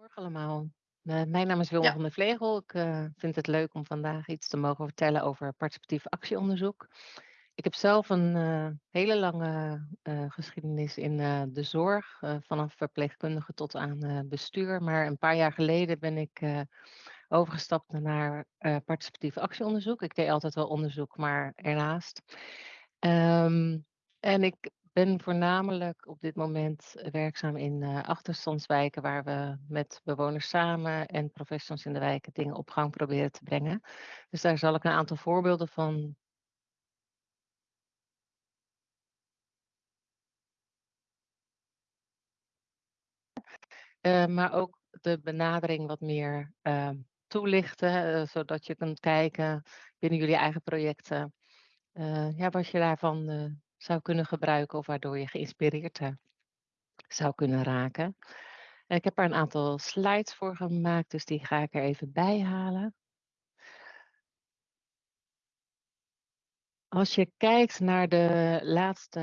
Goedemorgen allemaal. Eh, mijn naam is Wilma Ja. van der Vlegel. Ik eh, vind het leuk om vandaag iets te mogen vertellen over participatief actieonderzoek. Ik heb zelf een eh, hele lange geschiedenis in de zorg, vanaf verpleegkundige tot aan bestuur. Maar een paar jaar geleden ben ik overgestapt naar participatief actieonderzoek. Ik deed altijd wel onderzoek, maar ernaast. Ehm, en ik ben voornamelijk op dit moment werkzaam in eh, achterstandswijken waar we met bewoners samen en professionals in de wijken dingen op gang proberen te brengen. Dus daar zal ik een aantal voorbeelden van Eh, maar ook de benadering wat meer ehm, toelichten, eh, zodat je kunt kijken binnen jullie eigen projecten, eh, ja, wat je daarvan eh, zou kunnen gebruiken of waardoor je geïnspireerd zou kunnen raken. En ik heb er een aantal slides voor gemaakt, dus die ga ik er even bij halen. Als je kijkt naar de laatste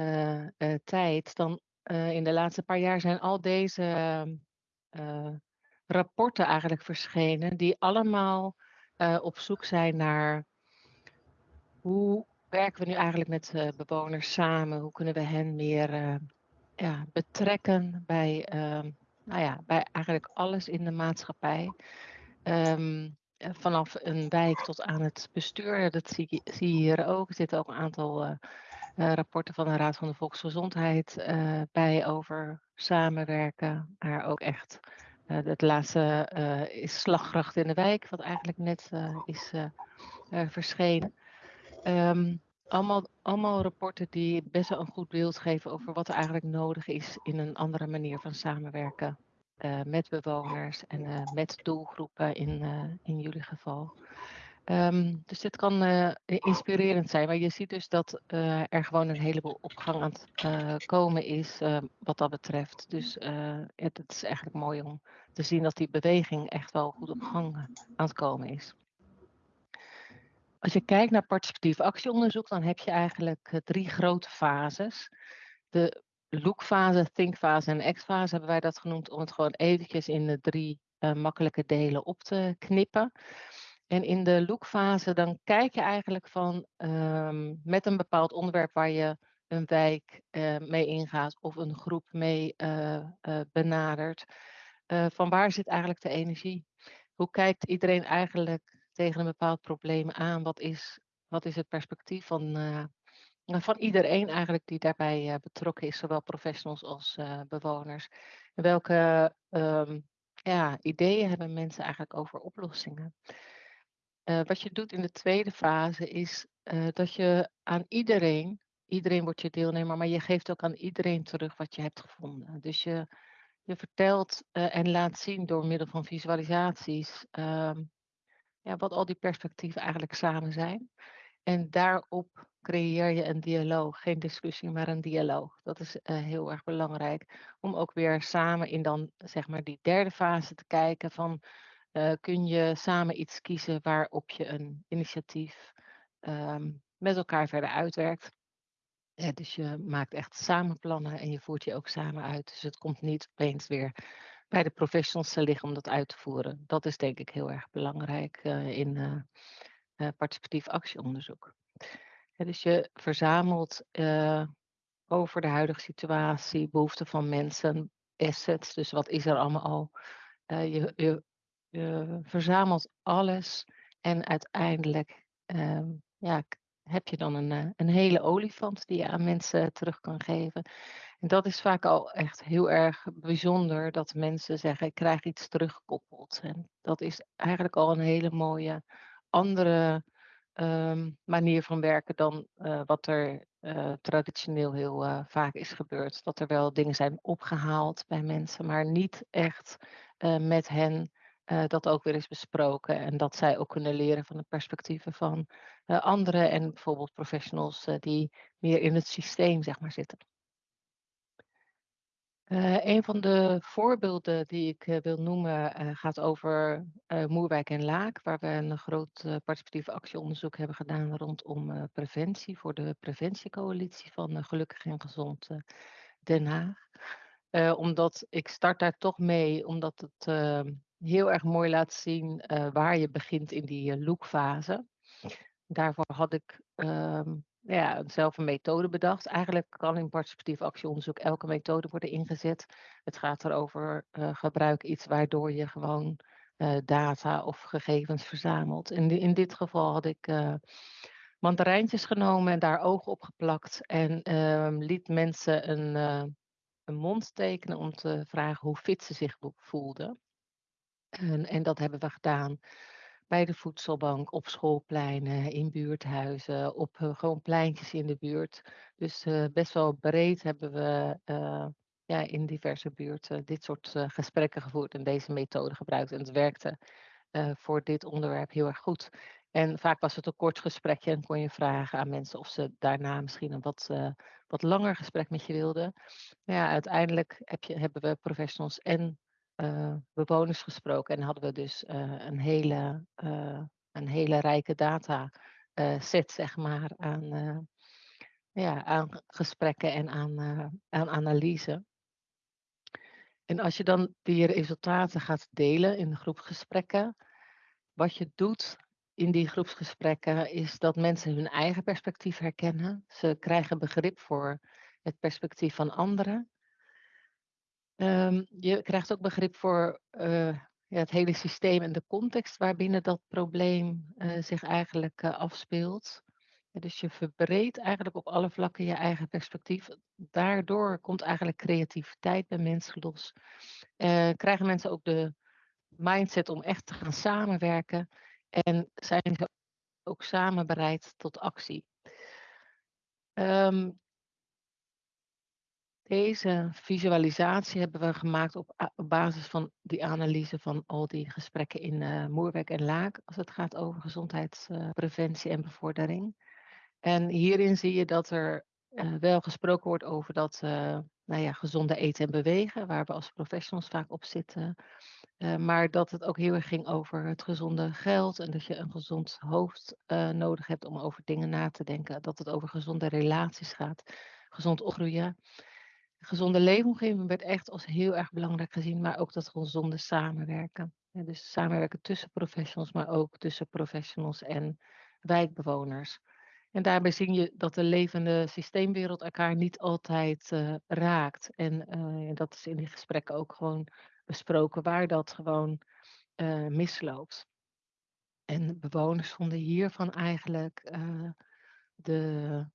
eh, tijd, dan eh, in de laatste paar jaar zijn al deze eh, rapporten eigenlijk verschenen, die allemaal op zoek zijn naar hoe werken we nu eigenlijk met eh, bewoners samen? Hoe kunnen we hen meer eh, ja, betrekken bij, ehm, nou ja, bij eigenlijk alles in de maatschappij? Ehm, eh, vanaf een wijk tot aan het bestuur, dat zie, je- hier ook. Er zitten ook een aantal rapporten van de Raad van de Volksgezondheid bij over samenwerken, maar ook echt het laatste is Slaggracht in de Wijk, wat eigenlijk net is verschenen. Ehm, allemaal, allemaal rapporten die best wel een goed beeld geven over wat er eigenlijk nodig is in een andere manier van samenwerken eh, met bewoners en eh, met doelgroepen in, eh, in jullie geval. Ehm, dus dit kan inspirerend zijn, maar je ziet dus dat er gewoon een heleboel op gang aan het komen is eh, wat dat betreft. Dus het, het is eigenlijk mooi om te zien dat die beweging echt wel goed op gang aan het komen is. Als je kijkt naar participatief actieonderzoek, dan heb je eigenlijk eh, drie grote fases. De lookfase, thinkfase en actfase hebben wij dat genoemd om het gewoon eventjes in de drie eh, makkelijke delen op te knippen. En in de lookfase dan kijk je eigenlijk van ehm, met een bepaald onderwerp waar je een wijk eh, mee ingaat of een groep mee benadert. van waar zit eigenlijk de energie? Hoe kijkt iedereen eigenlijk tegen een bepaald probleem aan? Wat is, wat is het perspectief van, eh, nou, van iedereen eigenlijk die daarbij eh, betrokken is, zowel professionals als eh, bewoners? Welke ehm, ja, ideeën hebben mensen eigenlijk over oplossingen? Wat je doet in de tweede fase is dat je aan iedereen, iedereen wordt je deelnemer, maar je geeft ook aan iedereen terug wat je hebt gevonden. Dus je, je vertelt en laat zien door middel van visualisaties ehm, ja, wat al die perspectieven eigenlijk samen zijn. En daarop creëer je een dialoog, geen discussie, maar een dialoog. Dat is eh, heel erg belangrijk om ook weer samen in dan zeg maar die derde fase te kijken van eh, kun je samen iets kiezen waarop je een initiatief ehm, met elkaar verder uitwerkt. Dus je maakt echt samen plannen en je voert je ook samen uit. Dus het komt niet opeens weer bij de professionals te liggen om dat uit te voeren. Dat is denk ik heel erg belangrijk eh, in eh, eh, participatief actieonderzoek. Dus je verzamelt over de huidige situatie, behoeften van mensen, assets. Dus wat is er allemaal al? Je, je, je verzamelt alles en uiteindelijk ja, heb je dan een, een hele olifant die je aan mensen terug kan geven. En dat is vaak al echt heel erg bijzonder dat mensen zeggen, ik krijg iets teruggekoppeld. En dat is eigenlijk al een hele mooie andere ehm, manier van werken dan eh, wat er eh, traditioneel heel eh, vaak is gebeurd. Dat er wel dingen zijn opgehaald bij mensen, maar niet echt met hen dat ook weer is besproken. En dat zij ook kunnen leren van de perspectieven van anderen en bijvoorbeeld professionals die meer in het systeem zeg maar, zitten. Eh, een van de voorbeelden die ik eh, wil noemen eh, gaat over Moerwijk en Laak, waar we een groot participatief actieonderzoek hebben gedaan rondom preventie voor de preventiecoalitie van Gelukkig en Gezond Den Haag. Omdat ik start daar toch mee, omdat het heel erg mooi laat zien waar je begint in die lookfase. Daarvoor had ik ehm, ja, zelf een methode bedacht. Eigenlijk kan in participatief actieonderzoek elke methode worden ingezet. Het gaat erover gebruik iets waardoor je gewoon data of gegevens verzamelt. In, in dit geval had ik mandarijntjes genomen en daar ogen op geplakt en ehm, liet mensen een een mond tekenen om te vragen hoe fit ze zich voelden. En, en dat hebben we gedaan bij de voedselbank, op schoolpleinen, in buurthuizen, op uh, gewoon pleintjes in de buurt. Dus uh, best wel breed hebben we uh, ja, in diverse buurten dit soort gesprekken gevoerd en deze methode gebruikt. En het werkte voor dit onderwerp heel erg goed. En vaak was het een kort gesprekje en kon je vragen aan mensen of ze daarna misschien een wat, wat langer gesprek met je wilden. Maar ja, uiteindelijk heb je, hebben we professionals en uh, bewoners gesproken en hadden we dus uh, een, hele, een hele rijke data set, zeg maar, aan, ja, aan gesprekken en aan, aan analyse. En als je dan die resultaten gaat delen in groepsgesprekken, wat je doet in die groepsgesprekken is dat mensen hun eigen perspectief herkennen. Ze krijgen begrip voor het perspectief van anderen. Um, je krijgt ook begrip voor uh, ja, het hele systeem en de context waarbinnen dat probleem uh, zich eigenlijk uh, afspeelt. dus je verbreedt eigenlijk op alle vlakken je eigen perspectief. Daardoor komt eigenlijk creativiteit bij mensen los. krijgen mensen ook de mindset om echt te gaan samenwerken en zijn ze ook samen bereid tot actie. Um, deze visualisatie hebben we gemaakt op, basis van die analyse van al die gesprekken in uh, Moerwijk en Laak, als het gaat over gezondheidspreventie en bevordering. En hierin zie je dat er uh, wel gesproken wordt over dat uh, nou ja, gezonde eten en bewegen, waar we als professionals vaak op zitten. Maar dat het ook heel erg ging over het gezonde geld en dat je een gezond hoofd nodig hebt om over dingen na te denken. Dat het over gezonde relaties gaat, gezond opgroeien. Gezonde leefomgeving werd echt als heel erg belangrijk gezien, maar ook dat gezonde samenwerken. Dus samenwerken tussen professionals, maar ook tussen professionals en wijkbewoners. En daarbij zie je dat de levende systeemwereld elkaar niet altijd uh, raakt. En uh, dat is in die gesprekken ook gewoon besproken waar dat gewoon uh, misloopt. En bewoners vonden hiervan eigenlijk de,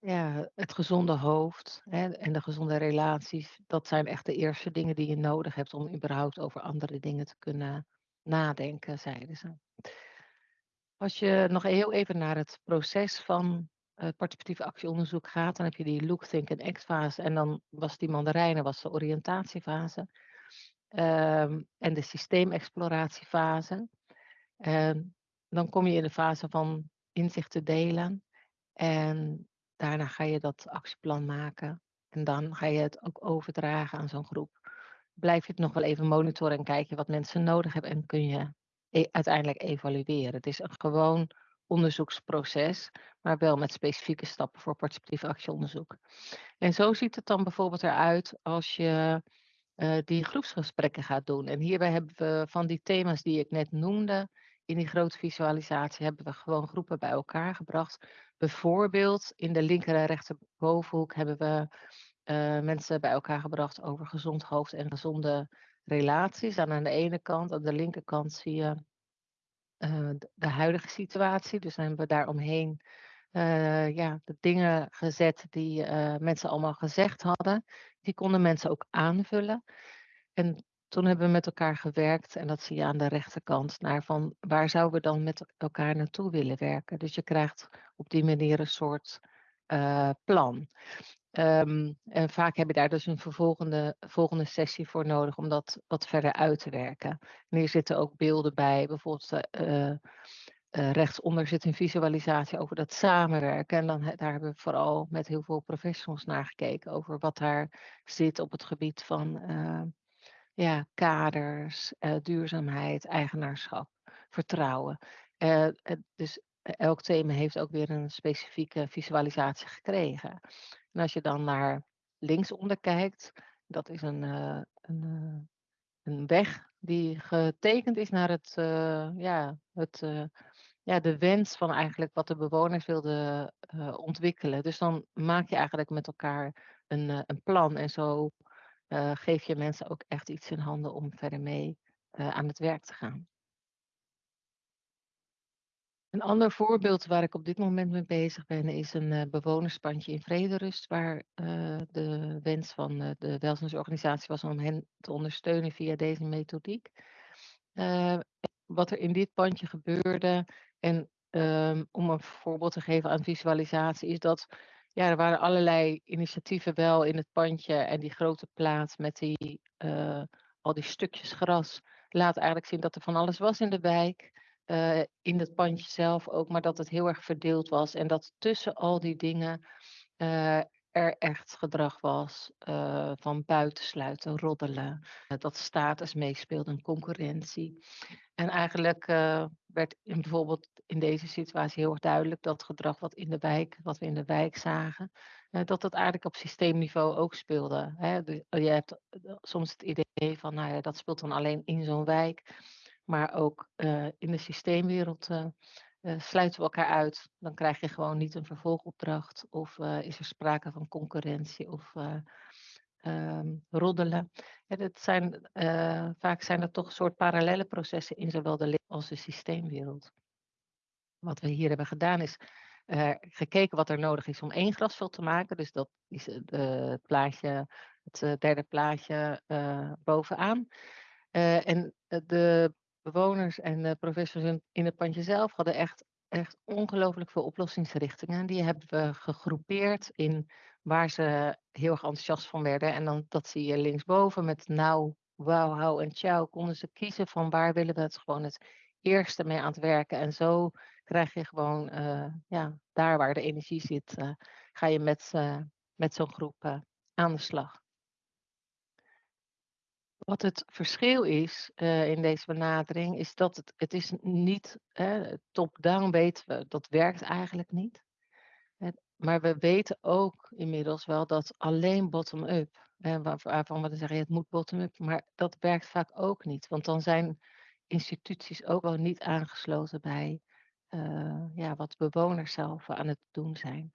ja, het gezonde hoofd hè, en de gezonde relaties. Dat zijn echt de eerste dingen die je nodig hebt om überhaupt over andere dingen te kunnen nadenken, zeiden ze. Als je nog heel even naar het proces van het participatieve actieonderzoek gaat, dan heb je die look, think en act fase. En dan was die mandarijnen was de oriëntatiefase. Um, en de systeemexploratiefase. En dan kom je in de fase van inzichten delen. En daarna ga je dat actieplan maken. En dan ga je het ook overdragen aan zo'n groep. Blijf je het nog wel even monitoren en kijken wat mensen nodig hebben. En kun je e uiteindelijk evalueren. Het is een gewoon onderzoeksproces, maar wel met specifieke stappen voor participatief actieonderzoek. En zo ziet het dan bijvoorbeeld eruit als je uh, die groepsgesprekken gaat doen. En hierbij hebben we van die thema's die ik net noemde, in die grote visualisatie hebben we gewoon groepen bij elkaar gebracht. Bijvoorbeeld in de linker en rechterbovenhoek hebben we uh, mensen bij elkaar gebracht over gezond hoofd en gezonde relaties. En aan de ene kant, aan de linkerkant zie je uh, de huidige situatie. Dus hebben we daaromheen uh, ja, de dingen gezet die mensen allemaal gezegd hadden. Die konden mensen ook aanvullen. En toen hebben we met elkaar gewerkt, en dat zie je aan de rechterkant, naar van waar zouden we dan met elkaar naartoe willen werken. Dus je krijgt op die manier een soort uh, plan. Um, en vaak heb je daar dus een vervolgende volgende sessie voor nodig om dat wat verder uit te werken. En hier zitten ook beelden bij, bijvoorbeeld uh, uh, rechtsonder zit een visualisatie over dat samenwerken. En dan, daar hebben we vooral met heel veel professionals naar gekeken over wat daar zit op het gebied van ja, kaders, duurzaamheid, eigenaarschap, vertrouwen. dus elk thema heeft ook weer een specifieke visualisatie gekregen. En als je dan naar linksonder kijkt, Dat is een, een, een weg die getekend is naar het, ja, het, ja, de wens van eigenlijk wat de bewoners wilden ontwikkelen. Dus dan maak je eigenlijk met elkaar een, een plan en zo geef je mensen ook echt iets in handen om verder mee aan het werk te gaan. Een ander voorbeeld waar ik op dit moment mee bezig ben, is een uh, bewonerspandje in Vrederust, waar de wens van de welzijnsorganisatie was om hen te ondersteunen via deze methodiek. wat er in dit pandje gebeurde, en um, om een voorbeeld te geven aan visualisatie, is dat ja, er waren allerlei initiatieven wel in het pandje en die grote plaats met die, al die stukjes gras laat eigenlijk zien dat er van alles was in de wijk uh, in het pandje zelf ook, maar dat het heel erg verdeeld was. En dat tussen al die dingen uh, er echt gedrag was van buitensluiten, roddelen, dat status meespeelde, een concurrentie. En eigenlijk werd in, bijvoorbeeld in deze situatie heel erg duidelijk dat gedrag wat in de wijk, wat we in de wijk zagen, dat dat eigenlijk op systeemniveau ook speelde. Dus, je hebt soms het idee van, nou ja, dat speelt dan alleen in zo'n wijk. Maar ook uh, in de systeemwereld sluiten we elkaar uit. Dan krijg je gewoon niet een vervolgopdracht. Of is er sprake van concurrentie of um, roddelen. Zijn, vaak zijn er toch een soort parallele processen in zowel de als de systeemwereld. Wat we hier hebben gedaan is gekeken wat er nodig is om één grasveld te maken. Dus dat is het plaatje, het derde plaatje bovenaan. en de bewoners en de professors in het pandje zelf hadden echt, echt ongelooflijk veel oplossingsrichtingen. Die hebben we gegroepeerd in waar ze heel erg enthousiast van werden. En dan, dat zie je linksboven met nou, wauw, hou en ciao. Konden ze kiezen van waar willen we het gewoon het eerste mee aan het werken. En zo krijg je gewoon, uh, ja, daar waar de energie zit, uh, ga je met, uh, met zo'n groep aan de slag. Wat het verschil is in deze benadering, is dat het, het is niet top-down weten we, dat werkt eigenlijk niet. maar we weten ook inmiddels wel dat alleen bottom-up, waarvan we zeggen het moet bottom-up, maar dat werkt vaak ook niet. Want dan zijn instituties ook wel niet aangesloten bij uh, ja, wat bewoners zelf aan het doen zijn.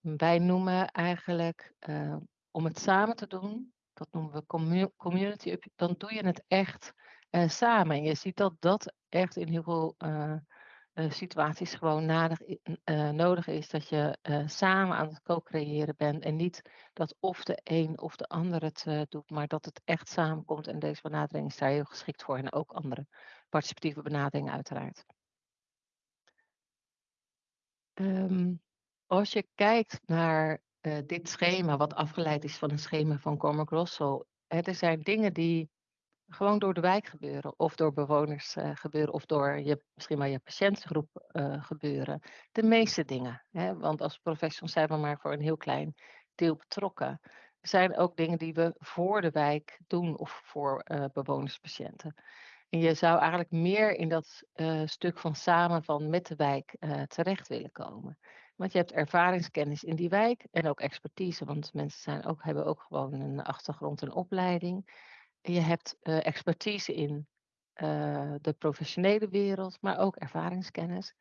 Wij noemen eigenlijk uh, om het samen te doen, dat noemen we community dan doe je het echt uh, samen. En je ziet dat dat echt in heel veel situaties gewoon nadig, nodig is. Dat je samen aan het co-creëren bent. En niet dat of de een of de ander het doet, maar dat het echt samenkomt. En deze benadering is daar heel geschikt voor. En ook andere participatieve benaderingen uiteraard. Um, als je kijkt naar uh, dit schema, wat afgeleid is van een schema van Cormac Russell. er zijn dingen die gewoon door de wijk gebeuren, of door bewoners uh, gebeuren, of door je, misschien wel je patiëntengroep uh, gebeuren. De meeste dingen. Hè? Want als professionals zijn we maar voor een heel klein deel betrokken. Er zijn ook dingen die we voor de wijk doen of voor bewoners, patiënten. En je zou eigenlijk meer in dat stuk van samen van met de wijk terecht willen komen. Want je hebt ervaringskennis in die wijk en ook expertise, want mensen zijn ook, hebben ook gewoon een achtergrond en opleiding. Je hebt uh, expertise in de professionele wereld, maar ook ervaringskennis.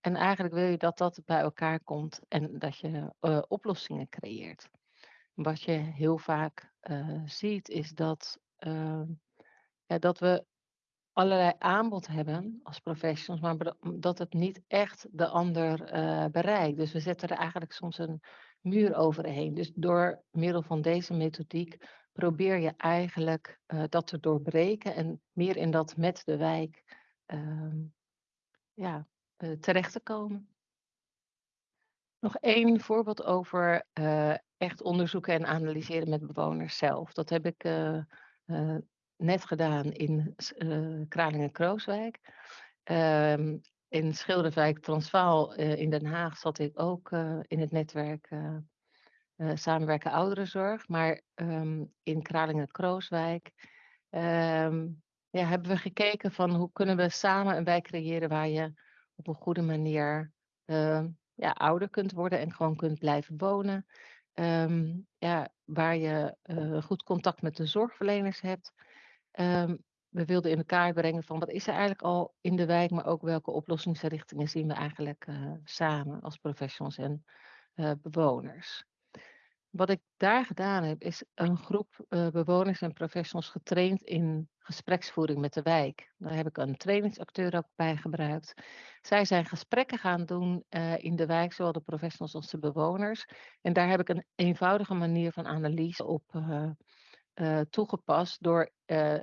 En eigenlijk wil je dat dat bij elkaar komt en dat je oplossingen creëert. Wat je heel vaak ziet is dat, ehm, ja, dat we allerlei aanbod hebben als professionals, maar dat het niet echt de ander uh, bereikt. Dus we zetten er eigenlijk soms een muur overheen. Dus door middel van deze methodiek probeer je eigenlijk uh, dat te doorbreken en meer in dat met de wijk uh, ja, uh, terecht te komen. Nog één voorbeeld over echt onderzoeken en analyseren met bewoners zelf. Dat heb ik net gedaan in uh, Kralingen-Krooswijk. Um, in Schilderwijk Transvaal uh, in Den Haag zat ik ook uh, in het netwerk Samenwerken Ouderenzorg. Maar um, in Kralingen-Krooswijk um, ja, hebben we gekeken van hoe kunnen we samen een wijk creëren waar je op een goede manier ja, ouder kunt worden en gewoon kunt blijven wonen. ehm, ja, waar je goed contact met de zorgverleners hebt. Um, we wilden in elkaar brengen van wat is er eigenlijk al in de wijk, maar ook welke oplossingsrichtingen zien we eigenlijk uh, samen als professionals en uh, bewoners. Wat ik daar gedaan heb, is een groep uh, bewoners en professionals getraind in gespreksvoering met de wijk. Daar heb ik een trainingsacteur ook bij gebruikt. Zij zijn gesprekken gaan doen in de wijk, zowel de professionals als de bewoners. En daar heb ik een eenvoudige manier van analyse op uh, toegepast door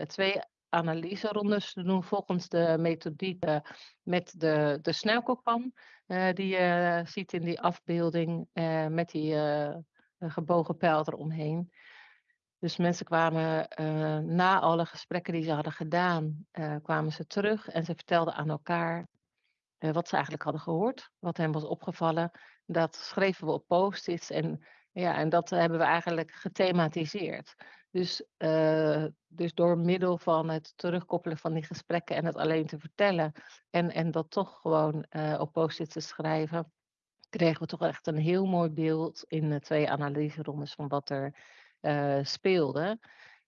twee analyserondes te doen volgens de methodiek met de, de snelkookpan. die je ziet in die afbeelding met die gebogen pijl eromheen. Dus mensen kwamen na alle gesprekken die ze hadden gedaan, kwamen ze terug en ze vertelden aan elkaar wat ze eigenlijk hadden gehoord, wat hen was opgevallen. Dat schreven we op post-its en, ja, en dat hebben we eigenlijk gethematiseerd. Dus, dus door middel van het terugkoppelen van die gesprekken en het alleen te vertellen en, en dat toch gewoon op post-its te schrijven, kregen we toch echt een heel mooi beeld in de twee analyserondes van wat er uh, speelde.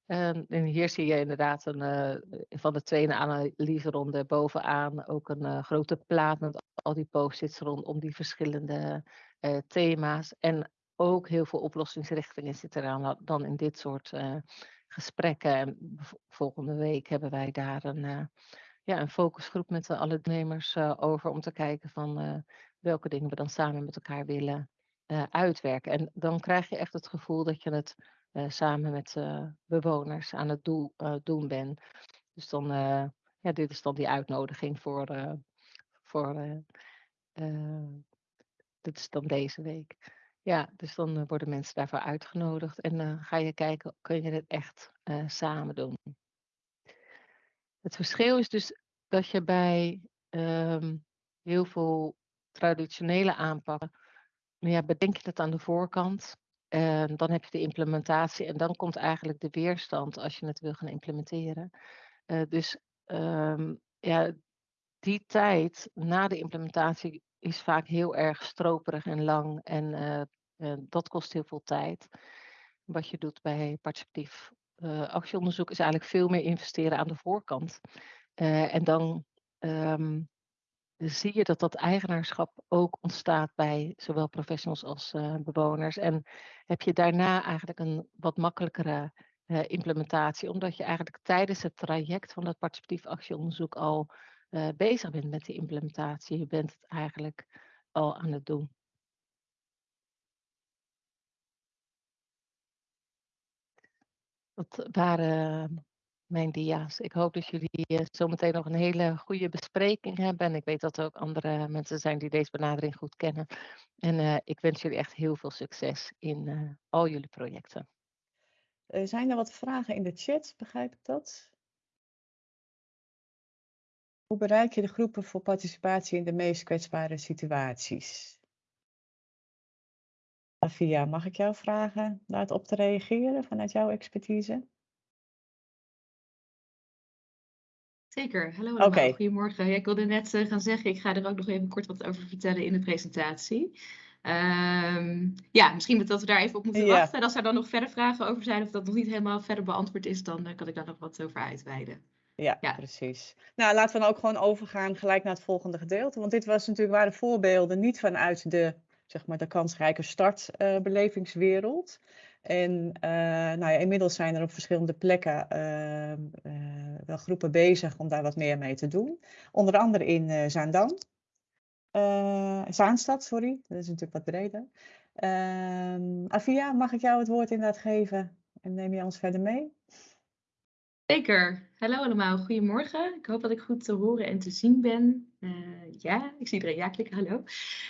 Um, en hier zie je inderdaad een, van de tweede analyseronde bovenaan ook een grote plaat met al die post-its rondom die verschillende thema's. En ook heel veel oplossingsrichtingen zitten er dan in dit soort gesprekken. En volgende week hebben wij daar een, ja, een focusgroep met alle deelnemers over om te kijken van welke dingen we dan samen met elkaar willen uitwerken. En dan krijg je echt het gevoel dat je het samen met bewoners aan het doel, doen bent. Dus dan, ja, dit is dan die uitnodiging voor, voor dit is dan deze week. Ja, dus dan worden mensen daarvoor uitgenodigd en dan ga je kijken, kun je dit echt samen doen. Het verschil is dus dat je bij um, heel veel traditionele aanpakken, nou ja, bedenk je het aan de voorkant. En dan heb je de implementatie en dan komt eigenlijk de weerstand als je het wil gaan implementeren. Uh, dus um, ja, die tijd na de implementatie is vaak heel erg stroperig en lang en uh, uh, dat kost heel veel tijd. Wat je doet bij participatief actieonderzoek is eigenlijk veel meer investeren aan de voorkant. en dan um, zie je dat dat eigenaarschap ook ontstaat bij zowel professionals als bewoners. En heb je daarna eigenlijk een wat makkelijkere implementatie, omdat je eigenlijk tijdens het traject van het participatief actieonderzoek al uh, bezig bent met die implementatie. Je bent het eigenlijk al aan het doen. Dat waren mijn dia's. Ik hoop dat jullie uh, zometeen nog een hele goede bespreking hebben. En ik weet dat er ook andere mensen zijn die deze benadering goed kennen. En uh, ik wens jullie echt heel veel succes in al jullie projecten. zijn er wat vragen in de chat? Begrijp ik dat? Hoe bereik je de groepen voor participatie in de meest kwetsbare situaties? Afia, mag ik jou vragen daarop te reageren vanuit jouw expertise? Zeker. Hallo allemaal. Okay. Goedemorgen. Ja, ik wilde net uh, gaan zeggen, ik ga er ook nog even kort wat over vertellen in de presentatie. Um, ja, misschien dat we daar even op moeten wachten. En als er dan nog verder vragen over zijn of dat nog niet helemaal verder beantwoord is, dan uh, kan ik daar nog wat over uitweiden. Ja, ja, precies. Nou, laten we dan ook gewoon overgaan gelijk naar het volgende gedeelte. Want dit was natuurlijk, waren voorbeelden niet vanuit de, zeg maar, de kansrijke startbelevingswereld. Uh, en uh, nou ja, inmiddels zijn er op verschillende plekken uh, uh, wel groepen bezig om daar wat meer mee te doen. Onder andere in Zaandam. Zaanstad, sorry. Dat is natuurlijk wat breder. Ehm, Avia, mag ik jou het woord inderdaad geven? En neem je ons verder mee? Zeker. Hallo allemaal, goedemorgen. Ik hoop dat ik goed te horen en te zien ben. Uh, ja, ik zie iedereen ja klikken, hallo.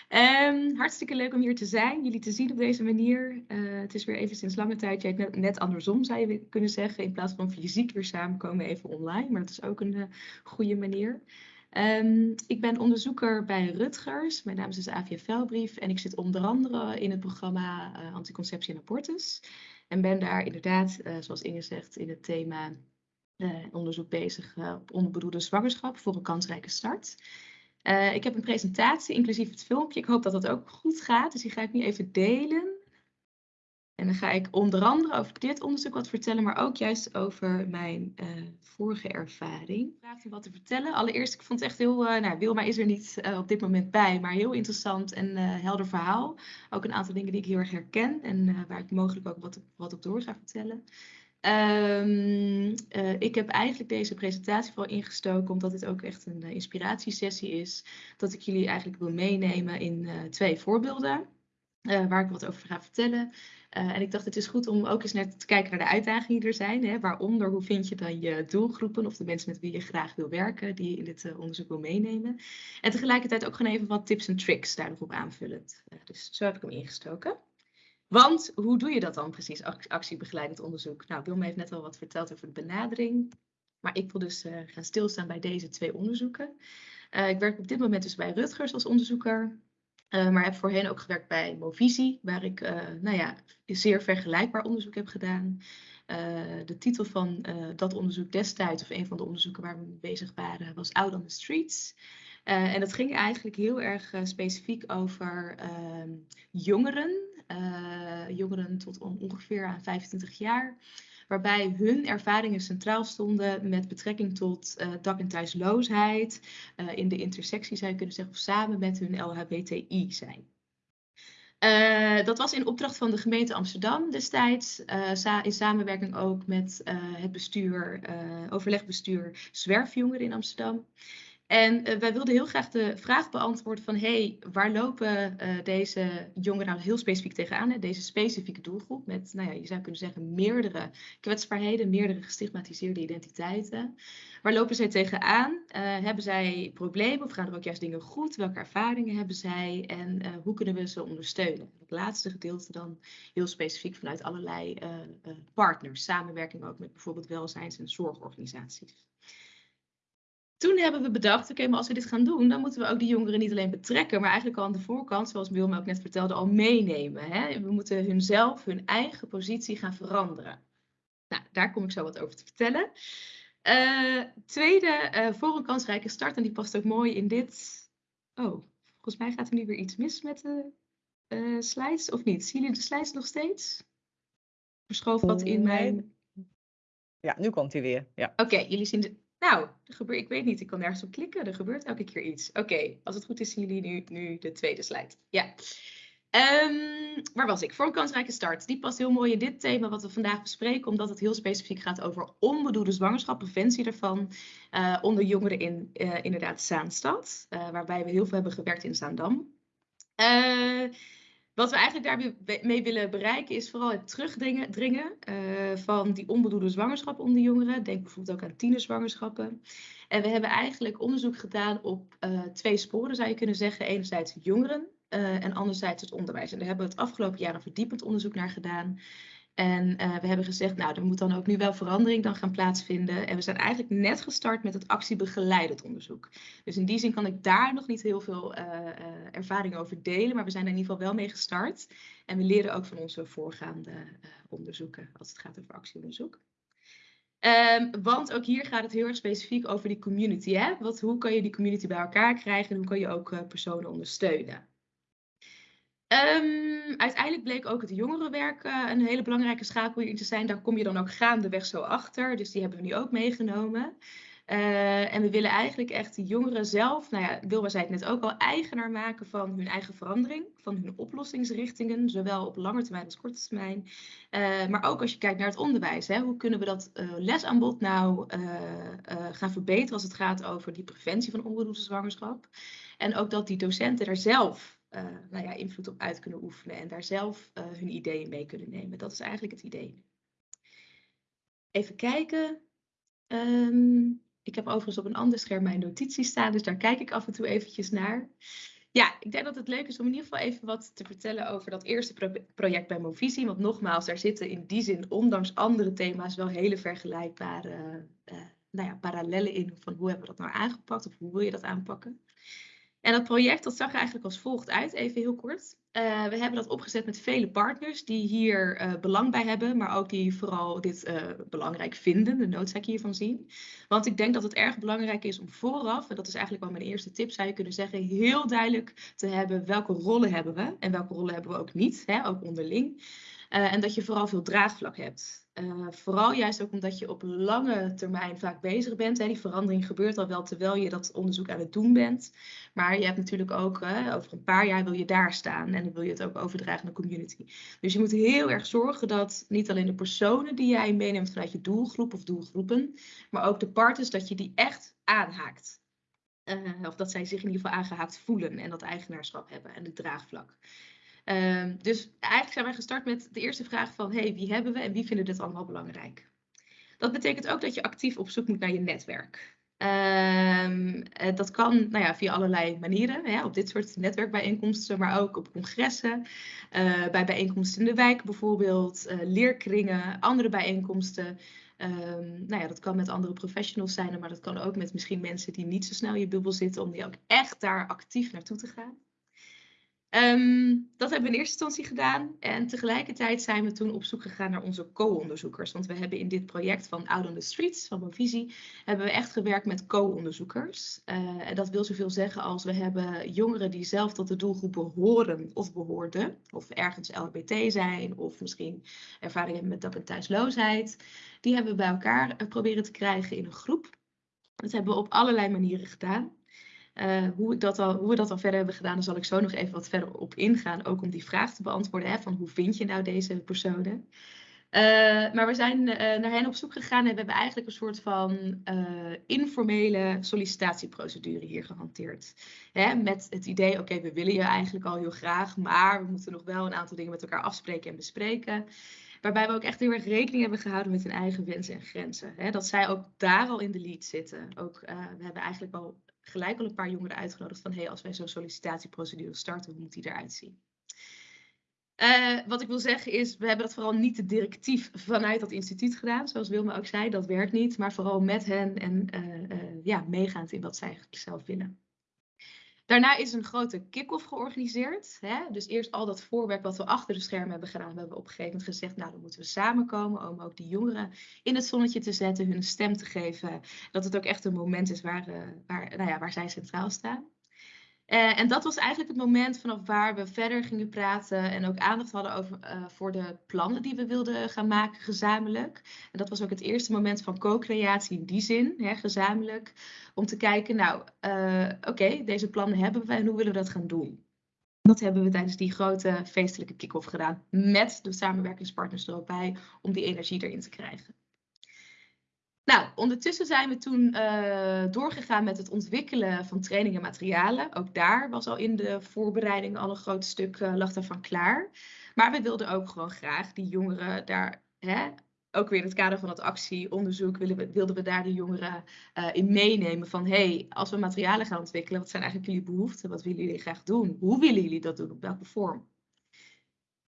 Um, hartstikke leuk om hier te zijn, jullie te zien op deze manier. Uh, het is weer even sinds lange tijd, ja, net, net, andersom zou je kunnen zeggen. In plaats van fysiek weer samenkomen, even online. Maar dat is ook een uh, goede manier. Um, ik ben onderzoeker bij Rutgers. Mijn naam is dus Avia Velbrief en ik zit onder andere in het programma Anticonceptie en Abortus. En ben daar inderdaad, zoals Inge zegt, in het thema uh, onderzoek bezig uh, op onbedoelde zwangerschap voor een kansrijke start. Uh, ik heb een presentatie, inclusief het filmpje. Ik hoop dat dat ook goed gaat, dus die ga ik nu even delen. En dan ga ik onder andere over dit onderzoek wat vertellen, maar ook juist over mijn vorige ervaring. Ik vraag wat te vertellen. Allereerst, ik vond het echt heel, nou Wilma is er niet op dit moment bij, maar heel interessant en helder verhaal. Ook een aantal dingen die ik heel erg herken en waar ik mogelijk ook wat, wat op door ga vertellen. Um, ik heb eigenlijk deze presentatie vooral ingestoken omdat dit ook echt een uh, inspiratiesessie is. Dat ik jullie eigenlijk wil meenemen in uh, twee voorbeelden waar ik wat over ga vertellen. en ik dacht het is goed om ook eens net te kijken naar de uitdagingen die er zijn. Hè? Waaronder hoe vind je dan je doelgroepen of de mensen met wie je graag wil werken, die je in dit onderzoek wil meenemen. En tegelijkertijd ook gewoon even wat tips en tricks daarop aanvullend. dus zo heb ik hem ingestoken. Want hoe doe je dat dan precies, actiebegeleidend onderzoek? Nou, Wilma heeft net al wat verteld over de benadering. Maar ik wil dus uh, gaan stilstaan bij deze twee onderzoeken. Uh, ik werk op dit moment dus bij Rutgers als onderzoeker. Uh, maar heb voorheen ook gewerkt bij Movisie, waar ik nou ja, zeer vergelijkbaar onderzoek heb gedaan. de titel van dat onderzoek destijds, of een van de onderzoeken waar we mee bezig waren, was Out on the Streets. en dat ging eigenlijk heel erg specifiek over ehm, jongeren jongeren tot ongeveer aan 25 jaar. Waarbij hun ervaringen centraal stonden met betrekking tot uh, dak- en thuisloosheid. Uh, in de intersectie zou je kunnen zeggen, of samen met hun LHBTI zijn. Dat was in opdracht van de gemeente Amsterdam destijds, in samenwerking ook met het bestuur, overlegbestuur Zwerfjongeren in Amsterdam. En uh, wij wilden heel graag de vraag beantwoorden van, hey, waar lopen uh, deze jongeren nou heel specifiek tegenaan? Hè? Deze specifieke doelgroep met, nou ja, je zou kunnen zeggen, meerdere kwetsbaarheden, meerdere gestigmatiseerde identiteiten. Waar lopen zij tegenaan? Uh, hebben zij problemen of gaan er ook juist dingen goed? Welke ervaringen hebben zij en hoe kunnen we ze ondersteunen? Het laatste gedeelte dan heel specifiek vanuit allerlei partners, samenwerking ook met bijvoorbeeld welzijns- en zorgorganisaties. Toen hebben we bedacht, oké, maar als we dit gaan doen, dan moeten we ook die jongeren niet alleen betrekken, maar eigenlijk al aan de voorkant, zoals Wilma ook net vertelde, al meenemen. Hè? We moeten hunzelf, hun eigen positie gaan veranderen. Nou, daar kom ik zo wat over te vertellen. Uh, tweede, uh, voor een kansrijke start, en die past ook mooi in dit. Oh, volgens mij gaat er nu weer iets mis met de uh, slides, of niet? Zien jullie de slides nog steeds? Verschoof wat in mijn... Ja, nu komt hij weer. Ja. Oké, jullie zien de... Nou, er ik weet niet, ik kan nergens op klikken. Er gebeurt elke keer iets. Oké, als het goed is, zien jullie nu, nu de tweede slide. Ja. Um, waar was ik? Voor een kansrijke start. Die past heel mooi in dit thema wat we vandaag bespreken, omdat het heel specifiek gaat over onbedoelde zwangerschap, preventie daarvan, uh, onder jongeren in uh, inderdaad Zaanstad, uh, waarbij we heel veel hebben gewerkt in Zaandam. Wat we eigenlijk daarmee willen bereiken is vooral het terugdringen dringen, uh, van die onbedoelde zwangerschap onder jongeren. Denk bijvoorbeeld ook aan tienerzwangerschappen. En we hebben eigenlijk onderzoek gedaan op uh, twee sporen zou je kunnen zeggen. Enerzijds jongeren uh, en anderzijds het onderwijs. En daar hebben we het afgelopen jaar een verdiepend onderzoek naar gedaan. En uh, we hebben gezegd, nou, er moet dan ook nu wel verandering dan gaan plaatsvinden. En we zijn eigenlijk net gestart met het actiebegeleidend onderzoek. Dus in die zin kan ik daar nog niet heel veel uh, uh, ervaring over delen, maar we zijn er in ieder geval wel mee gestart. En we leren ook van onze voorgaande onderzoeken als het gaat over actieonderzoek. Um, want ook hier gaat het heel erg specifiek over die community. Hè? Wat, hoe kan je die community bij elkaar krijgen en hoe kan je ook personen ondersteunen? Um, uiteindelijk bleek ook het jongerenwerk uh, een hele belangrijke schakel hierin te zijn. Daar kom je dan ook gaandeweg zo achter. Dus die hebben we nu ook meegenomen. Uh, en we willen eigenlijk echt de jongeren zelf, nou ja, Wilma zei het net ook al, eigenaar maken van hun eigen verandering, van hun oplossingsrichtingen, zowel op lange termijn als korte termijn. Uh, maar ook als je kijkt naar het onderwijs, hè, hoe kunnen we dat uh, lesaanbod nou gaan verbeteren als het gaat over die preventie van onbedoelde zwangerschap. En ook dat die docenten daar zelf nou ja, invloed op uit kunnen oefenen en daar zelf uh, hun ideeën mee kunnen nemen. Dat is eigenlijk het idee. Even kijken. Um, ik heb overigens op een ander scherm mijn notities staan, dus daar kijk ik af en toe eventjes naar. Ja, ik denk dat het leuk is om in ieder geval even wat te vertellen over dat eerste pro project bij Movisie. Want nogmaals, daar zitten in die zin, ondanks andere thema's, wel hele vergelijkbare uh, nou ja, parallellen in. Van hoe hebben we dat nou aangepakt of hoe wil je dat aanpakken? En dat project dat zag er eigenlijk als volgt uit, even heel kort. Uh, we hebben dat opgezet met vele partners die hier uh, belang bij hebben, maar ook die vooral dit uh, belangrijk vinden, de noodzaak hiervan zien. Want ik denk dat het erg belangrijk is om vooraf, en dat is eigenlijk wel mijn eerste tip, zou je kunnen zeggen, heel duidelijk te hebben welke rollen hebben we en welke rollen hebben we ook niet, hè, ook onderling. En dat je vooral veel draagvlak hebt. Uh, vooral juist ook omdat je op lange termijn vaak bezig bent. Hè. Die verandering gebeurt al wel terwijl je dat onderzoek aan het doen bent. Maar je hebt natuurlijk ook, over een paar jaar wil je daar staan. En dan wil je het ook overdragen aan de community. Dus je moet heel erg zorgen dat niet alleen de personen die jij meeneemt vanuit je doelgroep of doelgroepen. Maar ook de partners, dat je die echt aanhaakt. of dat zij zich in ieder geval aangehaakt voelen en dat eigenaarschap hebben en de draagvlak. Um, dus eigenlijk zijn wij gestart met de eerste vraag van, hey, wie hebben we en wie vinden dit allemaal belangrijk? Dat betekent ook dat je actief op zoek moet naar je netwerk. Um, dat kan nou ja, via allerlei manieren, hè, op dit soort netwerkbijeenkomsten, maar ook op congressen, uh, bij bijeenkomsten in de wijk bijvoorbeeld, uh, leerkringen, andere bijeenkomsten. Um, nou ja, dat kan met andere professionals zijn, maar dat kan ook met misschien mensen die niet zo snel in je bubbel zitten, om die ook echt daar actief naartoe te gaan. Um, dat hebben we in eerste instantie gedaan. En tegelijkertijd zijn we toen op zoek gegaan naar onze co-onderzoekers. Want we hebben in dit project van Out on the Streets, van Movisie, hebben we echt gewerkt met co-onderzoekers. Uh, en dat wil zoveel zeggen als we hebben jongeren die zelf tot de doelgroep behoren of behoorden. Of ergens LHBT zijn, of misschien ervaring hebben met dak- en thuisloosheid. Die hebben we bij elkaar eh, proberen te krijgen in een groep. Dat hebben we op allerlei manieren gedaan. Uh, hoe, dat al, hoe we dat al verder hebben gedaan, daar zal ik zo nog even wat verder op ingaan. Ook om die vraag te beantwoorden: hè, van hoe vind je nou deze personen? Uh, maar we zijn uh, naar hen op zoek gegaan en we hebben eigenlijk een soort van informele sollicitatieprocedure hier gehanteerd. Hè, met het idee: oké, we willen je eigenlijk al heel graag, maar we moeten nog wel een aantal dingen met elkaar afspreken en bespreken. Waarbij we ook echt heel erg rekening hebben gehouden met hun eigen wensen en grenzen. Hè, dat zij ook daar al in de lead zitten. Ook, we hebben eigenlijk al gelijk al een paar jongeren uitgenodigd van hey, als wij zo'n sollicitatieprocedure starten, hoe moet die eruit zien? Uh, wat ik wil zeggen is, we hebben dat vooral niet te directief vanuit dat instituut gedaan, zoals Wilma ook zei, dat werkt niet, maar vooral met hen en uh, ja, meegaand in wat zij zelf willen. Daarna is een grote kick-off georganiseerd. Hè? Dus eerst al dat voorwerk wat we achter de schermen hebben gedaan, hebben we op een gegeven moment gezegd, nou dan moeten we samenkomen om ook die jongeren in het zonnetje te zetten, hun stem te geven. Dat het ook echt een moment is waar, uh, waar, nou ja, waar zij centraal staan. Uh, en dat was eigenlijk het moment vanaf waar we verder gingen praten en ook aandacht hadden over, uh, voor de plannen die we wilden gaan maken gezamenlijk. En dat was ook het eerste moment van co-creatie in die zin, hè, gezamenlijk, om te kijken, nou, uh, oké, deze plannen hebben we en hoe willen we dat gaan doen? Dat hebben we tijdens die grote feestelijke kick-off gedaan, met de samenwerkingspartners er bij, om die energie erin te krijgen. Nou, ondertussen zijn we toen uh, doorgegaan met het ontwikkelen van trainingen en materialen. Ook daar was al in de voorbereiding al een groot stuk uh, lag daarvan klaar. Maar we wilden ook gewoon graag die jongeren daar, hè, ook weer in het kader van het actieonderzoek, wilden we, wilden we daar de jongeren uh, in meenemen. Van hey, als we materialen gaan ontwikkelen, wat zijn eigenlijk jullie behoeften? Wat willen jullie graag doen? Hoe willen jullie dat doen? Op welke vorm?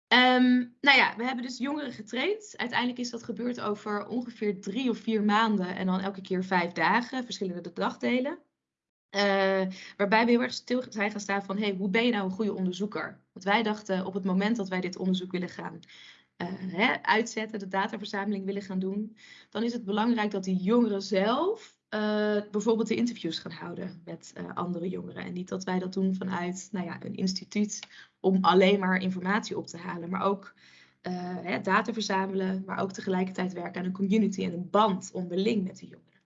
Um, nou ja, we hebben dus jongeren getraind. Uiteindelijk is dat gebeurd over ongeveer drie of vier maanden en dan elke keer vijf dagen, verschillende dagdelen. Uh, waarbij we heel erg stil zijn gaan staan van, hey, hoe ben je nou een goede onderzoeker? Want wij dachten op het moment dat wij dit onderzoek willen gaan uh, hè, uitzetten, de dataverzameling willen gaan doen, dan is het belangrijk dat die jongeren zelf uh, bijvoorbeeld de interviews gaan houden met uh, andere jongeren. En niet dat wij dat doen vanuit nou ja, een instituut om alleen maar informatie op te halen, maar ook hè, data verzamelen, maar ook tegelijkertijd werken aan een community en een band onderling met de jongeren.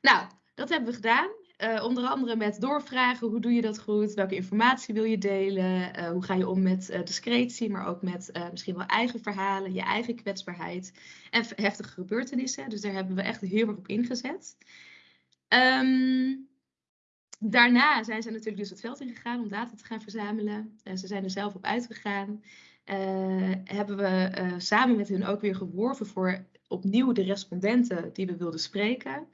Nou, dat hebben we gedaan. Uh, onder andere met doorvragen, hoe doe je dat goed? Welke informatie wil je delen? Uh, hoe ga je om met uh, discretie, maar ook met misschien wel eigen verhalen, je eigen kwetsbaarheid en heftige gebeurtenissen. Dus daar hebben we echt heel erg op ingezet. Um, daarna zijn ze natuurlijk dus het veld ingegaan om data te gaan verzamelen. ze zijn er zelf op uitgegaan. hebben we samen met hen ook weer geworven voor opnieuw de respondenten die we wilden spreken.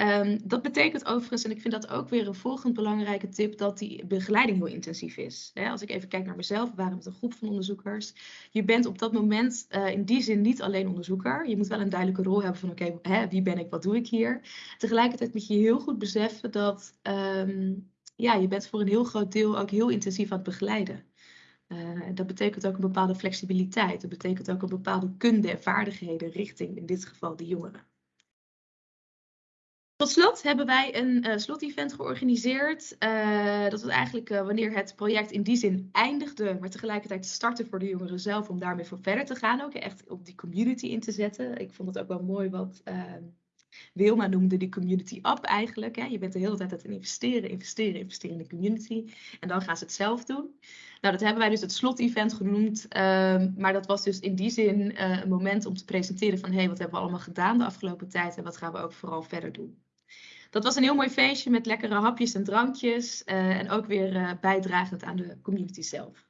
Um, dat betekent overigens, en ik vind dat ook weer een volgend belangrijke tip, dat die begeleiding heel intensief is. Als ik even kijk naar mezelf, we waren met een groep van onderzoekers. Je bent op dat moment uh, in die zin niet alleen onderzoeker. Je moet wel een duidelijke rol hebben van oké, wie ben ik, wat doe ik hier. Tegelijkertijd moet je heel goed beseffen dat um, ja, je bent voor een heel groot deel ook heel intensief aan het begeleiden. Uh, dat betekent ook een bepaalde flexibiliteit. Dat betekent ook een bepaalde kunde en vaardigheden richting, in dit geval, de jongeren. Tot slot hebben wij een uh, slot-event georganiseerd. Uh, dat was eigenlijk uh, wanneer het project in die zin eindigde, maar tegelijkertijd startte voor de jongeren zelf om daarmee voor verder te gaan. Ook echt op die community in te zetten. Ik vond het ook wel mooi wat ehm, Wilma noemde die community up eigenlijk. Hè. Je bent de hele tijd aan het investeren, investeren, investeren in de community. En dan gaan ze het zelf doen. Nou, dat hebben wij dus het slot-event genoemd. Um, maar dat was dus in die zin een moment om te presenteren van... hé, hey, wat hebben we allemaal gedaan de afgelopen tijd en wat gaan we ook vooral verder doen. Dat was een heel mooi feestje met lekkere hapjes en drankjes. Uh, en ook weer uh, bijdragend aan de community zelf.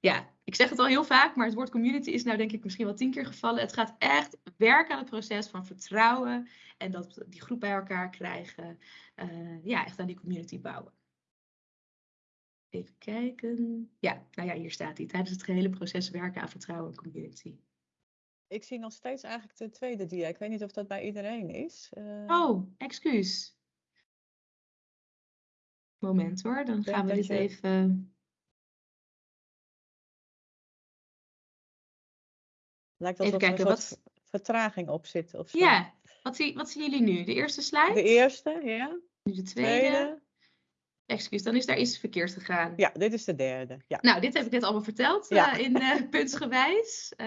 Ja, ik zeg het al heel vaak, maar het woord community is nou denk ik misschien wel tien keer gevallen. Het gaat echt werken aan het proces van vertrouwen en dat die groep bij elkaar krijgen. Uh, ja, echt aan die community bouwen. Even kijken. Ja, nou ja, hier staat hij. Tijdens het gehele proces werken aan vertrouwen en community. Ik zie nog steeds eigenlijk de tweede dia. Ik weet niet of dat bij iedereen is. Uh... Oh, excuus. Moment hoor, dan gaan we dit je... even. Lijkt alsof er een wat... vertraging op zit. Of zo. Ja, wat, zie, wat zien jullie nu? De eerste slide? De eerste, ja. Nu de tweede. tweede. Excuus, dan is daar iets verkeerd gegaan. Ja, dit is de derde. Ja. Nou, dit heb ik net allemaal verteld ja. uh, in uh, puntsgewijs. Uh,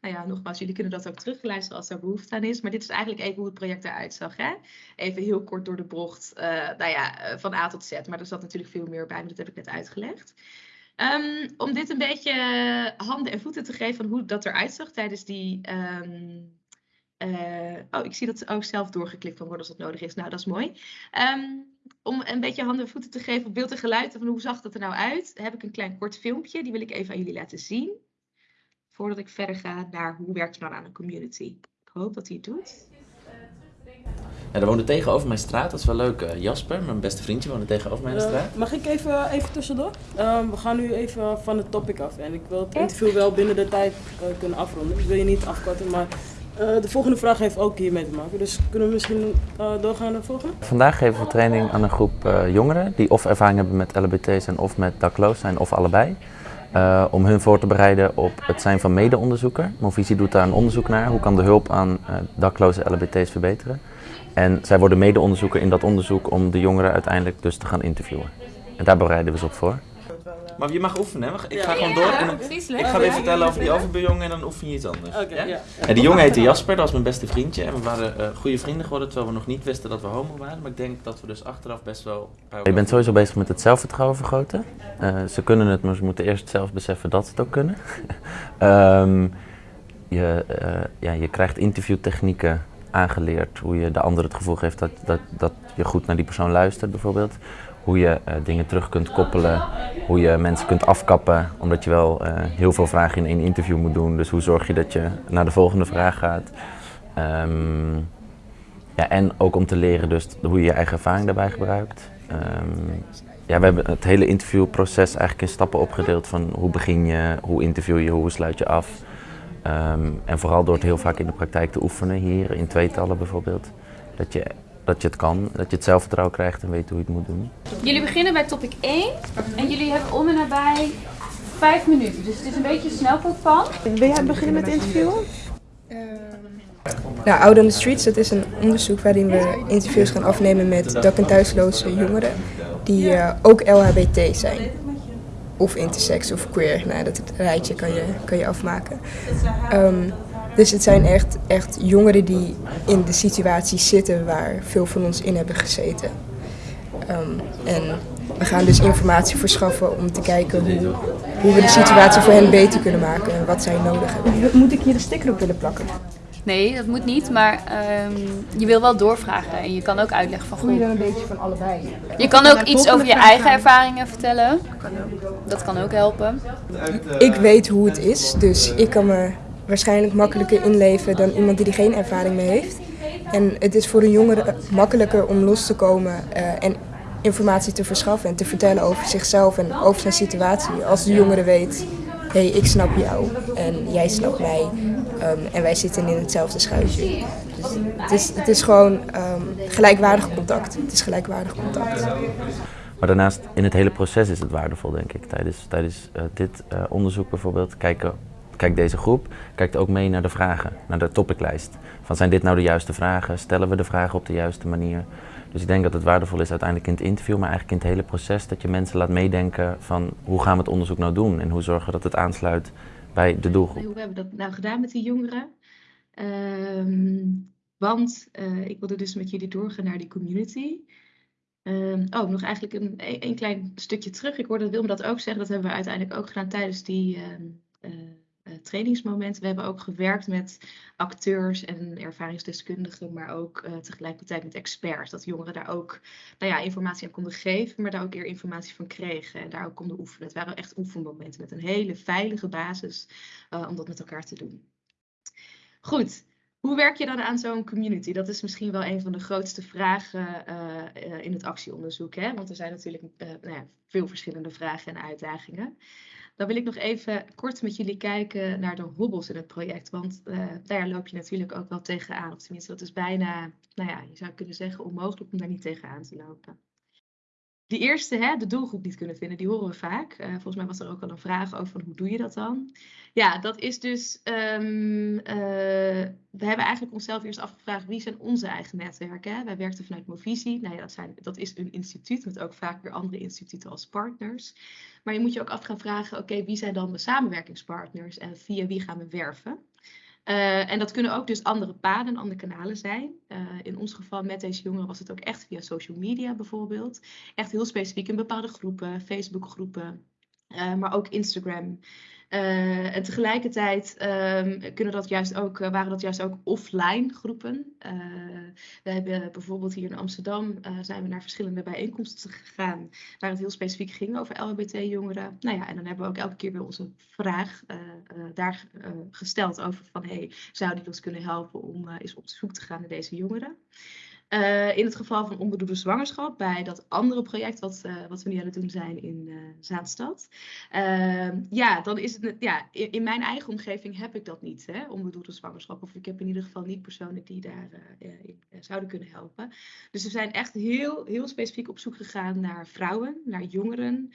nou ja, nogmaals, jullie kunnen dat ook terugluisteren als er behoefte aan is. Maar dit is eigenlijk even hoe het project eruit zag. Hè? Even heel kort door de bocht, nou ja, van A tot Z. Maar er zat natuurlijk veel meer bij, maar dat heb ik net uitgelegd. Um, om dit een beetje handen en voeten te geven van hoe dat eruit zag tijdens die... Um, oh, ik zie dat ook zelf doorgeklikt kan worden als dat nodig is. Nou, dat is mooi. Um, om een beetje handen en voeten te geven op beeld en geluid van hoe zag dat er nou uit, heb ik een klein kort filmpje. Die wil ik even aan jullie laten zien. Voordat ik verder ga naar hoe werkt het nou aan een community. Ik hoop dat hij het doet. Ja, er woonde tegenover mijn straat, dat is wel leuk. Uh, Jasper, mijn beste vriendje, woonde tegenover mijn uh, straat. Mag ik even, even tussendoor? Uh, we gaan nu even van het topic af. En ik wil het interview wel binnen de tijd eh, kunnen afronden. Ik wil je niet afkorten, maar de volgende vraag heeft ook hiermee te maken, dus kunnen we misschien uh, doorgaan naar de volgende? Vandaag geven we training aan een groep uh, jongeren die of ervaring hebben met LBT zijn of met dakloos zijn of allebei. om hun voor te bereiden op het zijn van mede-onderzoeker. Movisie doet daar een onderzoek naar. Hoe kan de hulp aan dakloze LBT's verbeteren? En zij worden mede-onderzoeker in dat onderzoek om de jongeren uiteindelijk dus te gaan interviewen. En daar bereiden we ze op voor. Maar je mag oefenen, hè? Ik ga gewoon door. En dan, ik ga weer vertellen over die overbuurjongen en dan oefen je iets anders. Okay, ja? En die jongen heette Jasper, dat was mijn beste vriendje. En we waren uh, goede vrienden geworden, terwijl we nog niet wisten dat we homo waren. Maar ik denk dat we dus achteraf best wel... Je bent sowieso bezig met het zelfvertrouwen vergroten. Uh, ze kunnen het, maar ze moeten eerst zelf beseffen dat ze het ook kunnen. um, je, uh, ja, je krijgt interviewtechnieken aangeleerd. Hoe je de ander het gevoel geeft dat, dat, dat je goed naar die persoon luistert bijvoorbeeld hoe je uh, dingen terug kunt koppelen, hoe je mensen kunt afkappen, omdat je wel uh, heel veel vragen in één interview moet doen. Dus hoe zorg je dat je naar de volgende vraag gaat. Um, ja, en ook om te leren dus hoe je je eigen ervaring daarbij gebruikt. Um, ja, we hebben het hele interviewproces eigenlijk in stappen opgedeeld van hoe begin je, hoe interview je, hoe sluit je af. Um, en vooral door het heel vaak in de praktijk te oefenen hier, in tweetallen bijvoorbeeld. Dat je dat je het kan, dat je het zelfvertrouwen krijgt en weet hoe je het moet doen. Jullie beginnen bij topic 1 en jullie hebben om en nabij 5 minuten. Dus het is een beetje een snelkookpan. Wil jij beginnen met interviewen? Uh, nou, Out on the Streets, dat is een onderzoek waarin we interviews gaan afnemen met dak- en thuisloze jongeren die uh, ook LHBT zijn. Of intersex of queer, nou, dat rijtje kan je, kan je afmaken. Um, dus het zijn echt, echt jongeren die in de situatie zitten waar veel van ons in hebben gezeten. Um, en we gaan dus informatie verschaffen om te kijken hoe, hoe we de situatie voor hen beter kunnen maken en wat zij nodig hebben. Moet ik hier de sticker op willen plakken? Nee, dat moet niet, maar um, je wil wel doorvragen en je kan ook uitleggen van... Voel je dan een beetje van allebei? Je kan ook iets over je eigen ervaringen vertellen. Dat kan ook helpen. Ik weet hoe het is, dus ik kan me waarschijnlijk makkelijker inleven dan iemand die er geen ervaring mee heeft. En het is voor een jongere makkelijker om los te komen uh, en informatie te verschaffen en te vertellen over zichzelf en over zijn situatie. Als de jongere weet, hé, hey, ik snap jou en jij snapt mij um, en wij zitten in hetzelfde schuitje. Dus het, is, het is gewoon um, gelijkwaardig contact. Het is gelijkwaardig contact. Maar daarnaast, in het hele proces is het waardevol, denk ik. Tijdens, tijdens uh, dit uh, onderzoek bijvoorbeeld, kijken kijkt deze groep kijkt ook mee naar de vragen, naar de topiclijst. Van zijn dit nou de juiste vragen? Stellen we de vragen op de juiste manier? Dus ik denk dat het waardevol is uiteindelijk in het interview, maar eigenlijk in het hele proces dat je mensen laat meedenken van hoe gaan we het onderzoek nou doen en hoe zorgen we dat het aansluit bij de doelgroep. Hoe hebben we dat nou gedaan met die jongeren? Ehm, want uh, ik wilde dus met jullie doorgaan naar die community. Um, oh, nog eigenlijk een, een klein stukje terug. Ik hoorde Wilma dat ook zeggen. Dat hebben we uiteindelijk ook gedaan tijdens die uh, uh, trainingsmomenten. We hebben ook gewerkt met acteurs en ervaringsdeskundigen, maar ook tegelijkertijd met experts. Dat jongeren daar ook nou ja, informatie aan konden geven, maar daar ook eer informatie van kregen en daar ook konden oefenen. Het waren echt oefenmomenten met een hele veilige basis om dat met elkaar te doen. Goed, hoe werk je dan aan zo'n community? Dat is misschien wel een van de grootste vragen in het actieonderzoek. Hè? Want er zijn natuurlijk nou ja, veel verschillende vragen en uitdagingen. Dan wil ik nog even kort met jullie kijken naar de hobbels in het project. Want daar loop je natuurlijk ook wel tegenaan. Of tenminste, dat is bijna, nou ja, je zou kunnen zeggen onmogelijk om daar niet tegenaan te lopen. Die eerste, hè, de doelgroep niet kunnen vinden, die horen we vaak. Uh, volgens mij was er ook al een vraag over van hoe doe je dat dan? Ja, dat is dus, um, uh, we hebben eigenlijk onszelf eerst afgevraagd wie zijn onze eigen netwerken. Wij werkten vanuit Movisie, nou dat, zijn, dat is een instituut met ook vaak weer andere instituten als partners. Maar je moet je ook af gaan vragen, oké, wie zijn dan de samenwerkingspartners en via wie gaan we werven? Uh, en dat kunnen ook dus andere paden, andere kanalen zijn. Uh, in ons geval met deze jongeren was het ook echt via social media bijvoorbeeld. Echt heel specifiek in bepaalde groepen, Facebook-groepen, uh, maar ook Instagram. Uh, en tegelijkertijd um, kunnen dat juist ook, waren dat juist ook offline groepen. Uh, we hebben bijvoorbeeld hier in Amsterdam zijn we naar verschillende bijeenkomsten gegaan waar het heel specifiek ging over LHBT-jongeren. Nou ja, en dan hebben we ook elke keer weer onze vraag daar gesteld over van hey, zou die ons kunnen helpen om eens op zoek te gaan naar deze jongeren? Uh, in het geval van onbedoelde zwangerschap, bij dat andere project wat, uh, wat we nu aan het doen zijn in uh, Zaanstad. Ehm, ja, dan is het, ja, in, mijn eigen omgeving heb ik dat niet, hè, onbedoelde zwangerschap. Of ik heb in ieder geval niet personen die daar in, zouden kunnen helpen. Dus we zijn echt heel, heel specifiek op zoek gegaan naar vrouwen, naar jongeren.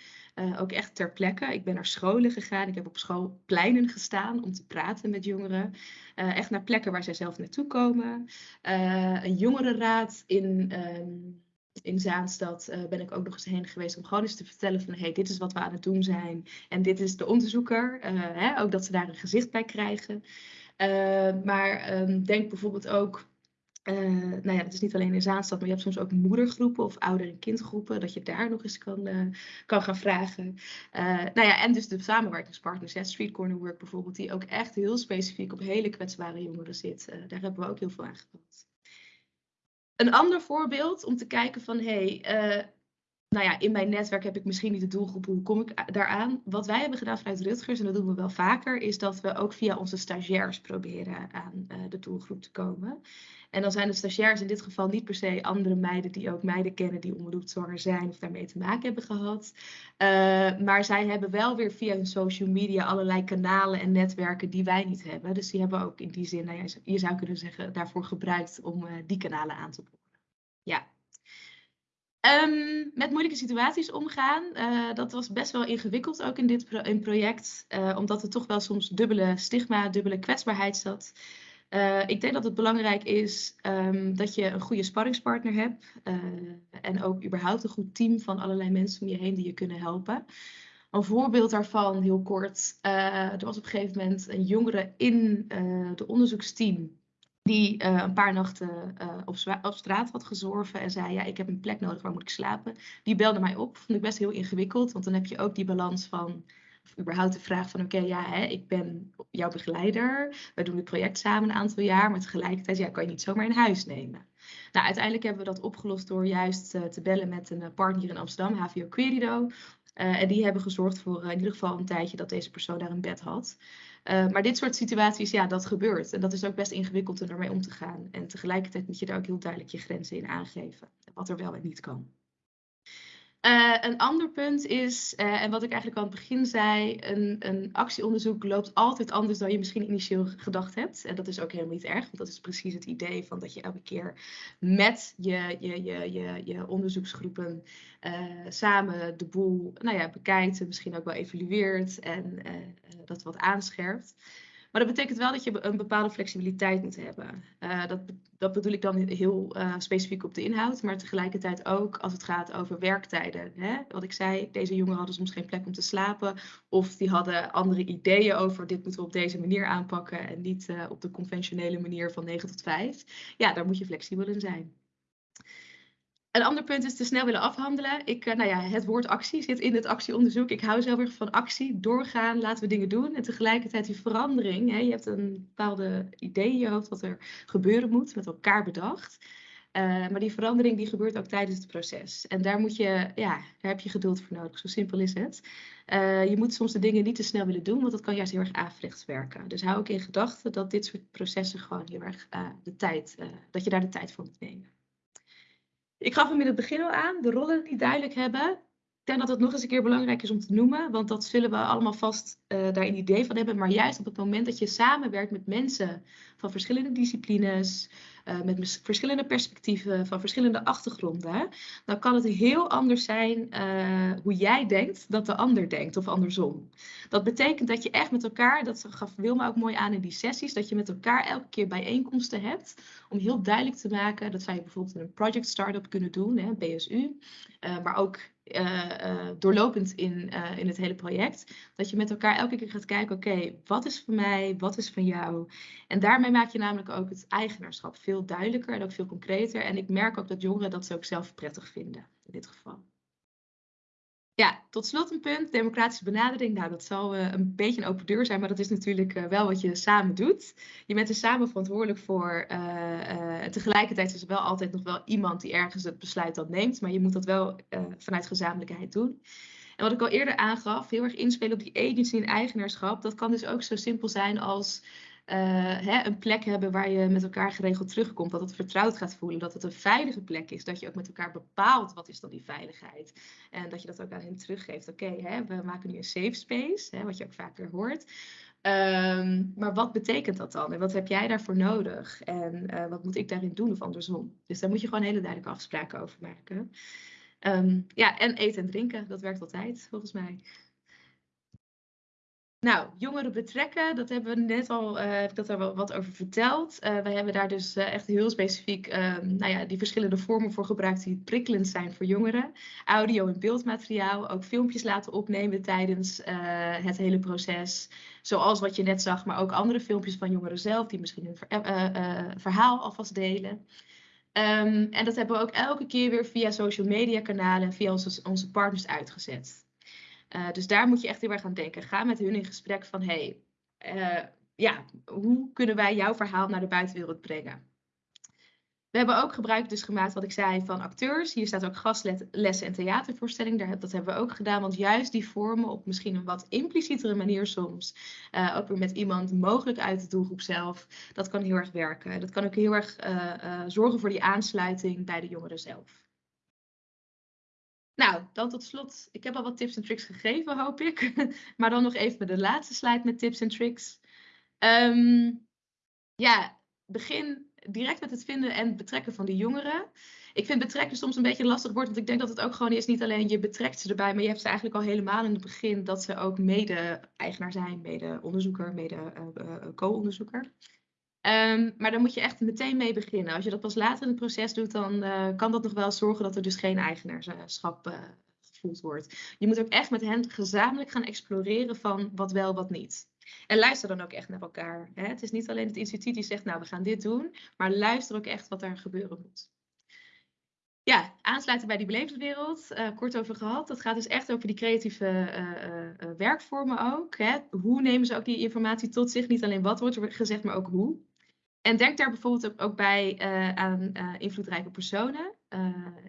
ook echt ter plekke. Ik ben naar scholen gegaan, ik heb op schoolpleinen gestaan om te praten met jongeren. echt naar plekken waar zij zelf naartoe komen. een jongerenraad in, um, in Zaanstad uh, ben ik ook nog eens heen geweest om gewoon eens te vertellen van hey, dit is wat we aan het doen zijn en dit is de onderzoeker. Uh, hè, ook dat ze daar een gezicht bij krijgen. Uh, maar um, denk bijvoorbeeld ook nou ja, het is niet alleen in Zaanstad, maar je hebt soms ook moedergroepen of ouder- en kindgroepen, dat je daar nog eens kan, kan gaan vragen. Nou ja, en dus de samenwerkingspartners, hè, Street Corner Work bijvoorbeeld, die ook echt heel specifiek op hele kwetsbare jongeren zit. daar hebben we ook heel veel aan gehad. Een ander voorbeeld om te kijken van, hé, hey, uh, nou ja, in mijn netwerk heb ik misschien niet de doelgroep, hoe kom ik daaraan? Wat wij hebben gedaan vanuit Rutgers, en dat doen we wel vaker, is dat we ook via onze stagiairs proberen aan uh, de doelgroep te komen. En dan zijn de stagiairs in dit geval niet per se andere meiden die ook meiden kennen die onbedoeld zwanger zijn of daarmee te maken hebben gehad. Uh, maar zij hebben wel weer via hun social media allerlei kanalen en netwerken die wij niet hebben. Dus die hebben ook in die zin, nou ja, je zou kunnen zeggen, daarvoor gebruikt om uh, die kanalen aan te boren. Um, met moeilijke situaties omgaan, uh, dat was best wel ingewikkeld ook in dit in project, omdat er toch wel soms dubbele stigma, dubbele kwetsbaarheid zat. Uh, ik denk dat het belangrijk is um, dat je een goede sparringspartner hebt. En ook überhaupt een goed team van allerlei mensen om je heen die je kunnen helpen. Een voorbeeld daarvan, heel kort. Er was op een gegeven moment een jongere in het onderzoeksteam. Die een paar nachten op, op, straat had gezorven en zei: Ja, ik heb een plek nodig, waar moet ik slapen? Die belde mij op. Vond ik best heel ingewikkeld, want dan heb je ook die balans van of überhaupt de vraag van oké, ja, hè, ik ben jouw begeleider. We doen het project samen een aantal jaar, maar tegelijkertijd ja, kan je niet zomaar in huis nemen. Nou, uiteindelijk hebben we dat opgelost door juist uh, te bellen met een partner in Amsterdam, HVO Querido. En die hebben gezorgd voor in ieder geval een tijdje dat deze persoon daar een bed had. Maar dit soort situaties, ja, dat gebeurt. En dat is ook best ingewikkeld om ermee om te gaan. En tegelijkertijd moet je daar ook heel duidelijk je grenzen in aangeven. Wat er wel en niet kan. Uh, een ander punt is, uh, en wat ik eigenlijk aan het begin zei, een, een, actieonderzoek loopt altijd anders dan je misschien initieel gedacht hebt. En dat is ook helemaal niet erg, want dat is precies het idee van dat je elke keer met je, je, je, je, je onderzoeksgroepen uh, samen de boel nou ja, bekijkt, misschien ook wel evalueert en dat wat aanscherpt. Maar dat betekent wel dat je een bepaalde flexibiliteit moet hebben. Uh, dat, dat bedoel ik dan heel uh, specifiek op de inhoud, maar tegelijkertijd ook als het gaat over werktijden. Hè? Wat ik zei, deze jongeren hadden soms geen plek om te slapen, of die hadden andere ideeën over dit moeten we op deze manier aanpakken en niet uh, op de conventionele manier van 9 tot 5. Ja, daar moet je flexibel in zijn. Een ander punt is te snel willen afhandelen. Ik, uh, nou ja, het woord actie zit in het actieonderzoek. Ik hou zelf erg van actie, doorgaan, laten we dingen doen. En tegelijkertijd die verandering. Hè, je hebt een bepaalde idee in je hoofd wat er gebeuren moet, met elkaar bedacht. Uh, maar die verandering die gebeurt ook tijdens het proces. En daar, moet je, ja, daar heb je geduld voor nodig. Zo simpel is het. Uh, je moet soms de dingen niet te snel willen doen, want dat kan juist heel erg averechts werken. Dus hou ook in gedachten dat dit soort processen gewoon heel erg de tijd, dat je daar de tijd voor moet nemen. Ik gaf hem in het begin al aan, de rollen die duidelijk hebben. Denk dat het nog eens een keer belangrijk is om te noemen, want dat zullen we allemaal vast uh, daar een idee van hebben. Maar juist op het moment dat je samenwerkt met mensen van verschillende disciplines, uh, met verschillende perspectieven, van verschillende achtergronden, dan kan het heel anders zijn uh, hoe jij denkt dat de ander denkt of andersom. Dat betekent dat je echt met elkaar, dat gaf Wilma ook mooi aan in die sessies, dat je met elkaar elke keer bijeenkomsten hebt om heel duidelijk te maken, dat zou bijvoorbeeld in een project startup kunnen doen, hè, BSU, maar ook uh, doorlopend in, uh, in het hele project. Dat je met elkaar elke keer gaat kijken, oké, wat is van mij, wat is van jou? En daarmee maak je namelijk ook het eigenaarschap veel duidelijker en ook veel concreter. En ik merk ook dat jongeren dat ze ook zelf prettig vinden, in dit geval. Ja, tot slot een punt, democratische benadering. Nou, dat zal uh, een beetje een open deur zijn, maar dat is natuurlijk uh, wel wat je samen doet. Je bent er samen verantwoordelijk voor. Uh, tegelijkertijd is er wel altijd nog wel iemand die ergens het besluit dan neemt, maar je moet dat wel vanuit gezamenlijkheid doen. En wat ik al eerder aangaf, heel erg inspelen op die agency en eigenaarschap. Dat kan dus ook zo simpel zijn als hè, een plek hebben waar je met elkaar geregeld terugkomt. Dat het vertrouwd gaat voelen. Dat het een veilige plek is. Dat je ook met elkaar bepaalt wat is dan die veiligheid. En dat je dat ook aan hen teruggeeft. Oké, we maken nu een safe space. Hè, wat je ook vaker hoort. Um, maar wat betekent dat dan? En wat heb jij daarvoor nodig? En uh, wat moet ik daarin doen of andersom? Dus daar moet je gewoon hele duidelijke afspraken over maken. Um, ja, en eten en drinken, dat werkt altijd volgens mij. Nou, jongeren betrekken, dat hebben we net al, uh, heb ik dat wel wat over verteld. Uh, we hebben daar dus uh, echt heel specifiek nou ja, die verschillende vormen voor gebruikt die prikkelend zijn voor jongeren. Audio en beeldmateriaal, ook filmpjes laten opnemen tijdens het hele proces. Zoals wat je net zag, maar ook andere filmpjes van jongeren zelf die misschien hun ver verhaal alvast delen. Um, en dat hebben we ook elke keer weer via social media kanalen, via onze, onze partners uitgezet. Uh, dus daar moet je echt heel erg aan denken. Ga met hun in gesprek van, hey, uh, ja, hoe kunnen wij jouw verhaal naar de buitenwereld brengen? We hebben ook gebruik dus gemaakt, wat ik zei, van acteurs. Hier staat ook gastlessen en theatervoorstelling. Dat hebben we ook gedaan, want juist die vormen op misschien een wat implicietere manier soms. Uh, ook weer met iemand mogelijk uit de doelgroep zelf. Dat kan heel erg werken. Dat kan ook heel erg zorgen voor die aansluiting bij de jongeren zelf. Nou, dan tot slot. Ik heb al wat tips en tricks gegeven, hoop ik. maar dan nog even de laatste slide met tips en tricks. Um, ja, begin direct met het vinden en betrekken van de jongeren. Ik vind betrekken soms een beetje lastig woord, want ik denk dat het ook gewoon is, niet alleen je betrekt ze erbij, maar je hebt ze eigenlijk al helemaal in het begin dat ze ook mede-eigenaar zijn, mede-onderzoeker, mede-co-onderzoeker. Um, maar dan moet je echt meteen mee beginnen. Als je dat pas later in het proces doet, dan uh, kan dat nog wel zorgen dat er dus geen eigenaarschap uh, gevoeld wordt. Je moet ook echt met hen gezamenlijk gaan exploreren van wat wel, wat niet. En luister dan ook echt naar elkaar. Hè? Het is niet alleen het instituut die zegt, nou we gaan dit doen, maar luister ook echt wat er gebeuren moet. Ja, aansluiten bij die belevingswereld, uh, kort over gehad. Dat gaat dus echt over die creatieve werkvormen ook. Hè? Hoe nemen ze ook die informatie tot zich? Niet alleen wat wordt er gezegd, maar ook hoe. En denk daar bijvoorbeeld ook bij uh, aan uh, invloedrijke personen.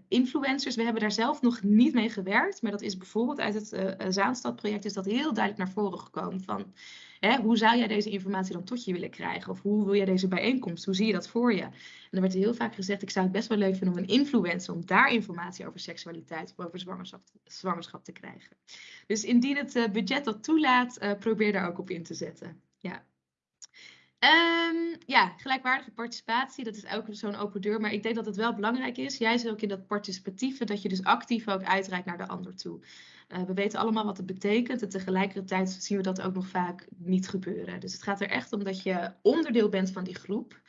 influencers. We hebben daar zelf nog niet mee gewerkt, maar dat is bijvoorbeeld uit het Zaanstad-project is dat heel duidelijk naar voren gekomen van hè, hoe zou jij deze informatie dan tot je willen krijgen? Of hoe wil jij deze bijeenkomst? Hoe zie je dat voor je? En er werd heel vaak gezegd, ik zou het best wel leuk vinden om een influencer, om daar informatie over seksualiteit of over zwangerschap, zwangerschap te krijgen. Dus indien het budget dat toelaat, probeer daar ook op in te zetten. Ja. Um, ja, gelijkwaardige participatie, dat is ook zo'n open deur. Maar ik denk dat het wel belangrijk is, juist ook in dat participatieve, dat je dus actief ook uitreikt naar de ander toe. Uh, we weten allemaal wat het betekent en tegelijkertijd zien we dat ook nog vaak niet gebeuren. Dus het gaat er echt om dat je onderdeel bent van die groep.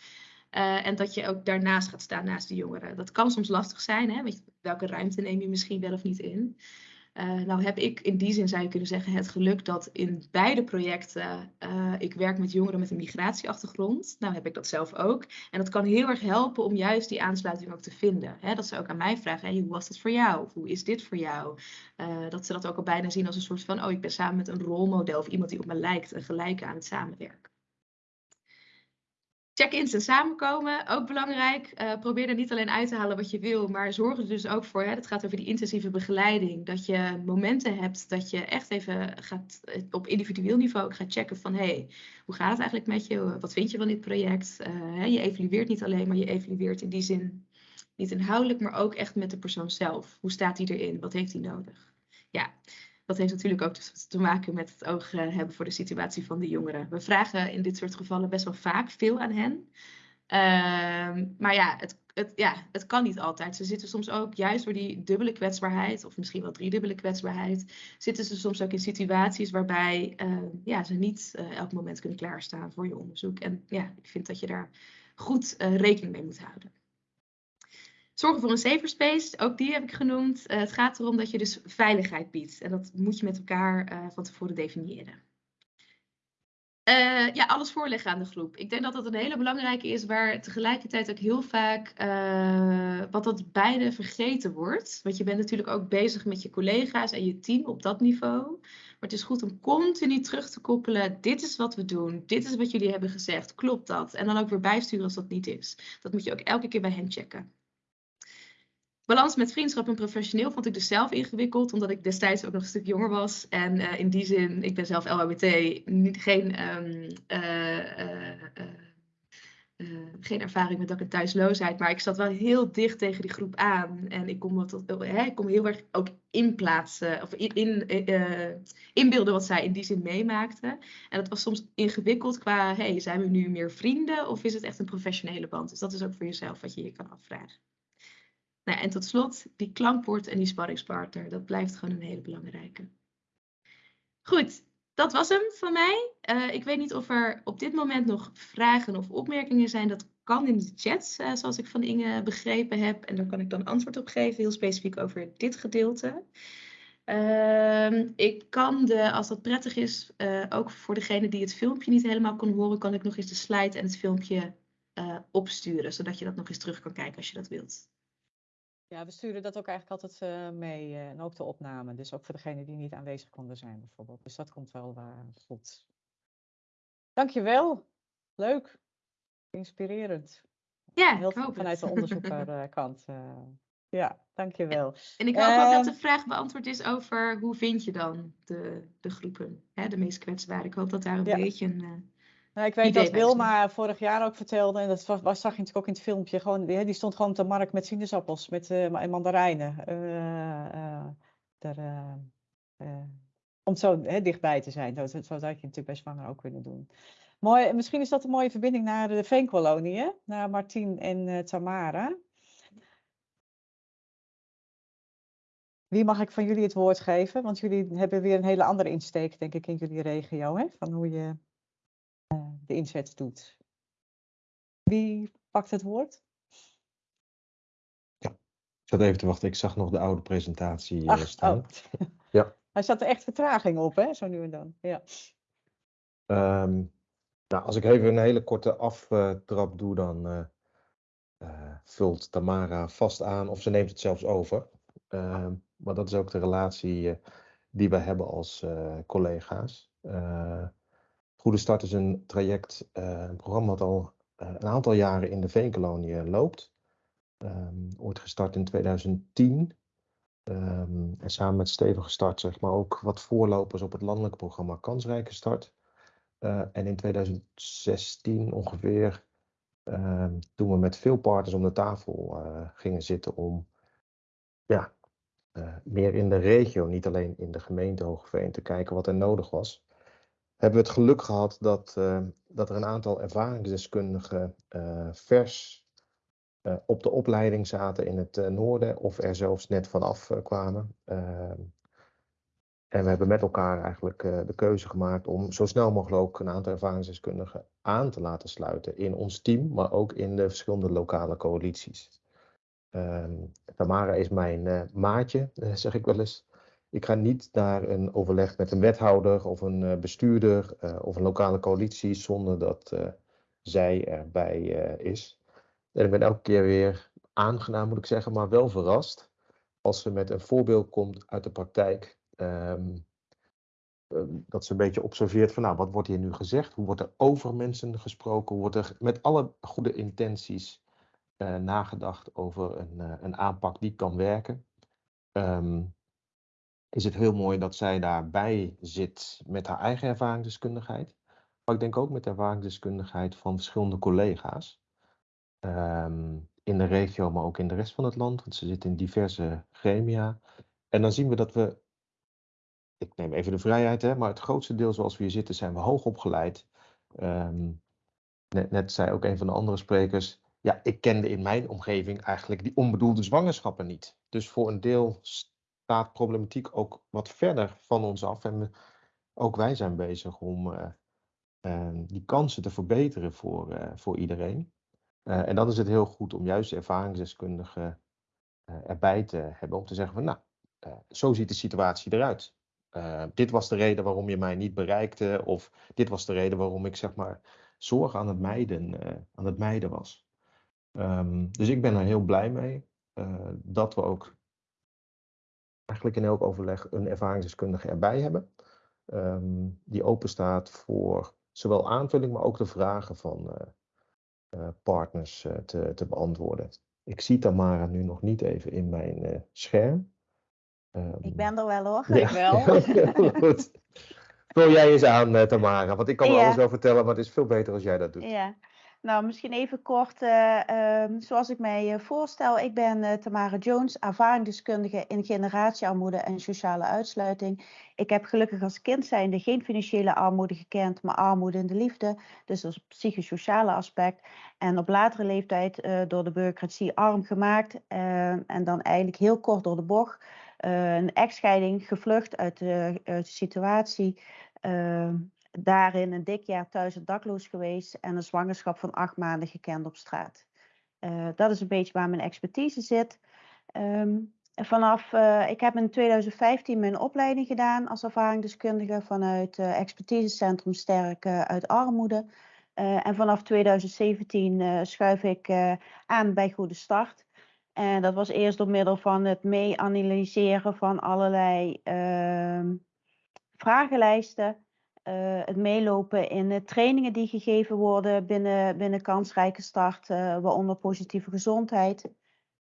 Uh, en dat je ook daarnaast gaat staan naast de jongeren. Dat kan soms lastig zijn, hè? welke ruimte neem je misschien wel of niet in. Uh, nou heb ik in die zin, zou je kunnen zeggen, het geluk dat in beide projecten uh, ik werk met jongeren met een migratieachtergrond. Nou heb ik dat zelf ook. En dat kan heel erg helpen om juist die aansluiting ook te vinden. Hè? Dat ze ook aan mij vragen, hoe was dat voor jou? Of hoe is dit voor jou? Uh, dat ze dat ook al bijna zien als een soort van, oh ik ben samen met een rolmodel of iemand die op me lijkt en gelijk aan het samenwerken. Check-ins en samenkomen, ook belangrijk. Uh, probeer er niet alleen uit te halen wat je wil, maar zorg er dus ook voor, het gaat over die intensieve begeleiding, dat je momenten hebt dat je echt even gaat eh, op individueel niveau gaat checken van, hey, hoe gaat het eigenlijk met je? Wat vind je van dit project? Hè, je evalueert niet alleen, maar je evalueert in die zin niet inhoudelijk, maar ook echt met de persoon zelf. Hoe staat hij erin? Wat heeft hij nodig? Ja, dat heeft natuurlijk ook te maken met het oog eh, hebben voor de situatie van de jongeren. We vragen in dit soort gevallen best wel vaak veel aan hen. Uh, maar ja het, het, ja, het kan niet altijd. Ze zitten soms ook, juist door die dubbele kwetsbaarheid, of misschien wel driedubbele kwetsbaarheid, zitten ze soms ook in situaties waarbij uh, ja, ze niet uh, elk moment kunnen klaarstaan voor je onderzoek. En ja, ik vind dat je daar goed rekening mee moet houden. Zorgen voor een safer space, ook die heb ik genoemd. Uh, het gaat erom dat je dus veiligheid biedt. En dat moet je met elkaar uh, van tevoren definiëren. Uh, ja, alles voorleggen aan de groep. Ik denk dat dat een hele belangrijke is, waar tegelijkertijd ook heel vaak wat dat beide vergeten wordt. Want je bent natuurlijk ook bezig met je collega's en je team op dat niveau. Maar het is goed om continu terug te koppelen. Dit is wat we doen. Dit is wat jullie hebben gezegd. Klopt dat? En dan ook weer bijsturen als dat niet is. Dat moet je ook elke keer bij hen checken. Balans met vriendschap en professioneel vond ik dus zelf ingewikkeld, omdat ik destijds ook nog een stuk jonger was. En uh, in die zin, ik ben zelf LHBT, niet, geen, um, uh, uh, geen ervaring met dak- en thuisloosheid. Maar ik zat wel heel dicht tegen die groep aan. En ik kon, wat, hè, ik kon heel erg ook inplaatsen, of in, in, inbeelden wat zij in die zin meemaakten. En dat was soms ingewikkeld qua, hey, zijn we nu meer vrienden of is het echt een professionele band? Dus dat is ook voor jezelf wat je je kan afvragen. Nou, en tot slot, die klankbord en die sparringspartner, dat blijft gewoon een hele belangrijke. Goed, dat was hem van mij. Uh, ik weet niet of er op dit moment nog vragen of opmerkingen zijn. Dat kan in de chat, uh, zoals ik van Inge begrepen heb. En daar kan ik dan antwoord op geven, heel specifiek over dit gedeelte. Uh, ik kan de, als dat prettig is, uh, ook voor degene die het filmpje niet helemaal kon horen, kan ik nog eens de slide en het filmpje opsturen, zodat je dat nog eens terug kan kijken als je dat wilt. Ja, we sturen dat ook eigenlijk altijd uh, mee uh, en ook de opname. Dus ook voor degenen die niet aanwezig konden zijn bijvoorbeeld. Dus dat komt wel uh, goed. Dankjewel. Leuk. Inspirerend. Ja, Heel hoop vanuit de onderzoekerkant. ja, dankjewel. En ik hoop ook dat de vraag beantwoord is over hoe vind je dan de, de groepen, hè, de meest kwetsbare. Ik hoop dat daar een Ja. beetje een... Nou, ik weet idee dat Wilma vorig jaar ook vertelde, en dat was, zag je natuurlijk ook in het filmpje, gewoon, die, die stond gewoon op de markt met sinaasappels met, eh, en mandarijnen. eh, eh, daar, om zo hè, dichtbij te zijn. Zo, zo zou je natuurlijk bij zwanger ook kunnen doen. Mooi, misschien is dat een mooie verbinding naar de Veenkolonie, hè? naar Martien en Tamara. Wie mag ik van jullie het woord geven? Want jullie hebben weer een hele andere insteek, denk ik, in jullie regio, hè? van hoe je de inzet doet. Wie pakt het woord? Ik zat even te wachten, ik zag nog de oude presentatie eh, Ach, staan. oh. Ja. Hij zat er echt vertraging op, hè? zo nu en dan. Ja. Ehm, nou, als ik even een hele korte aftrap doe, dan eh, eh, vult Tamara vast aan of ze neemt het zelfs over. Ehm, maar dat is ook de relatie eh, die we hebben als eh, collega's. Goede Start is een traject, eh, een programma dat al eh, een aantal jaren in de Veenkolonie eh, loopt. Ehm, ooit gestart in 2010. Ehm, en samen met Steven gestart, zeg maar, ook wat voorlopers op het landelijk programma Kansrijke Start. En in 2016 ongeveer, ehm, toen we met veel partners om de tafel gingen zitten om ja, meer in de regio, niet alleen in de gemeente Hoogeveen, te kijken wat er nodig was, hebben we het geluk gehad dat, dat er een aantal ervaringsdeskundigen vers op de opleiding zaten in het noorden of er zelfs net vanaf kwamen. Ehm, en we hebben met elkaar eigenlijk de keuze gemaakt om zo snel mogelijk ook een aantal ervaringsdeskundigen aan te laten sluiten in ons team, maar ook in de verschillende lokale coalities. Um, Tamara is mijn maatje, zeg ik wel eens. Ik ga niet naar een overleg met een wethouder of een bestuurder of een lokale coalitie zonder dat zij erbij is. En ik ben elke keer weer aangenaam, moet ik zeggen, maar wel verrast als ze met een voorbeeld komt uit de praktijk Um, dat ze een beetje observeert van, nou, wat wordt hier nu gezegd? Hoe wordt er over mensen gesproken? Hoe wordt er met alle goede intenties nagedacht over een, een, aanpak die kan werken? Um, is het heel mooi dat zij daarbij zit met haar eigen ervaringsdeskundigheid. Maar ik denk ook met de ervaringsdeskundigheid van verschillende collega's. Um, in de regio, maar ook in de rest van het land. Want ze zit in diverse gremia. En dan zien we dat we ik neem even de vrijheid, hè, maar het grootste deel zoals we hier zitten zijn we hoog opgeleid. Um, net, net zei ook een van de andere sprekers, ja, ik kende in mijn omgeving eigenlijk die onbedoelde zwangerschappen niet. Dus voor een deel staat problematiek ook wat verder van ons af. En ook wij zijn bezig om uh, uh, die kansen te verbeteren voor, uh, voor iedereen. en dan is het heel goed om juist ervaringsdeskundigen erbij te hebben om te zeggen van nou, zo ziet de situatie eruit. Dit was de reden waarom je mij niet bereikte. Of dit was de reden waarom ik zeg maar zorg aan het mijden, aan het mijden was. Um, dus ik ben er heel blij mee dat we ook eigenlijk in elk overleg een ervaringsdeskundige erbij hebben. Um, die open staat voor zowel aanvulling, maar ook de vragen van partners te, te, beantwoorden. Ik zie Tamara nu nog niet even in mijn scherm. Um, ik ben er wel hoor. Ja, ik wel. Vul jij eens aan, Tamara, want ik kan ja. alles wel vertellen, maar het is veel beter als jij dat doet. Ja. Nou, misschien even kort, uh, uh, zoals ik mij uh, voorstel. Ik ben Tamara Jones, ervaringsdeskundige in generatiearmoede en sociale uitsluiting. Ik heb gelukkig als kind zijnde geen financiële armoede gekend, maar armoede in de liefde. Dus dat psychosociale aspect. En op latere leeftijd door de bureaucratie arm gemaakt. en dan eigenlijk heel kort door de bocht. een echtscheiding, gevlucht uit de, uit de situatie daarin een dik jaar thuis en dakloos geweest en een zwangerschap van acht maanden gekend op straat. Uh, dat is een beetje waar mijn expertise zit. Um, vanaf, uh, ik heb in 2015 mijn opleiding gedaan als ervaringsdeskundige vanuit uh, expertisecentrum Sterk uit Armoede. en vanaf 2017 schuif ik aan bij Goede Start. En dat was eerst door middel van het mee analyseren van allerlei ehm, vragenlijsten. Uh, het meelopen in uh, trainingen die gegeven worden binnen, binnen kansrijke start, uh, waaronder positieve gezondheid.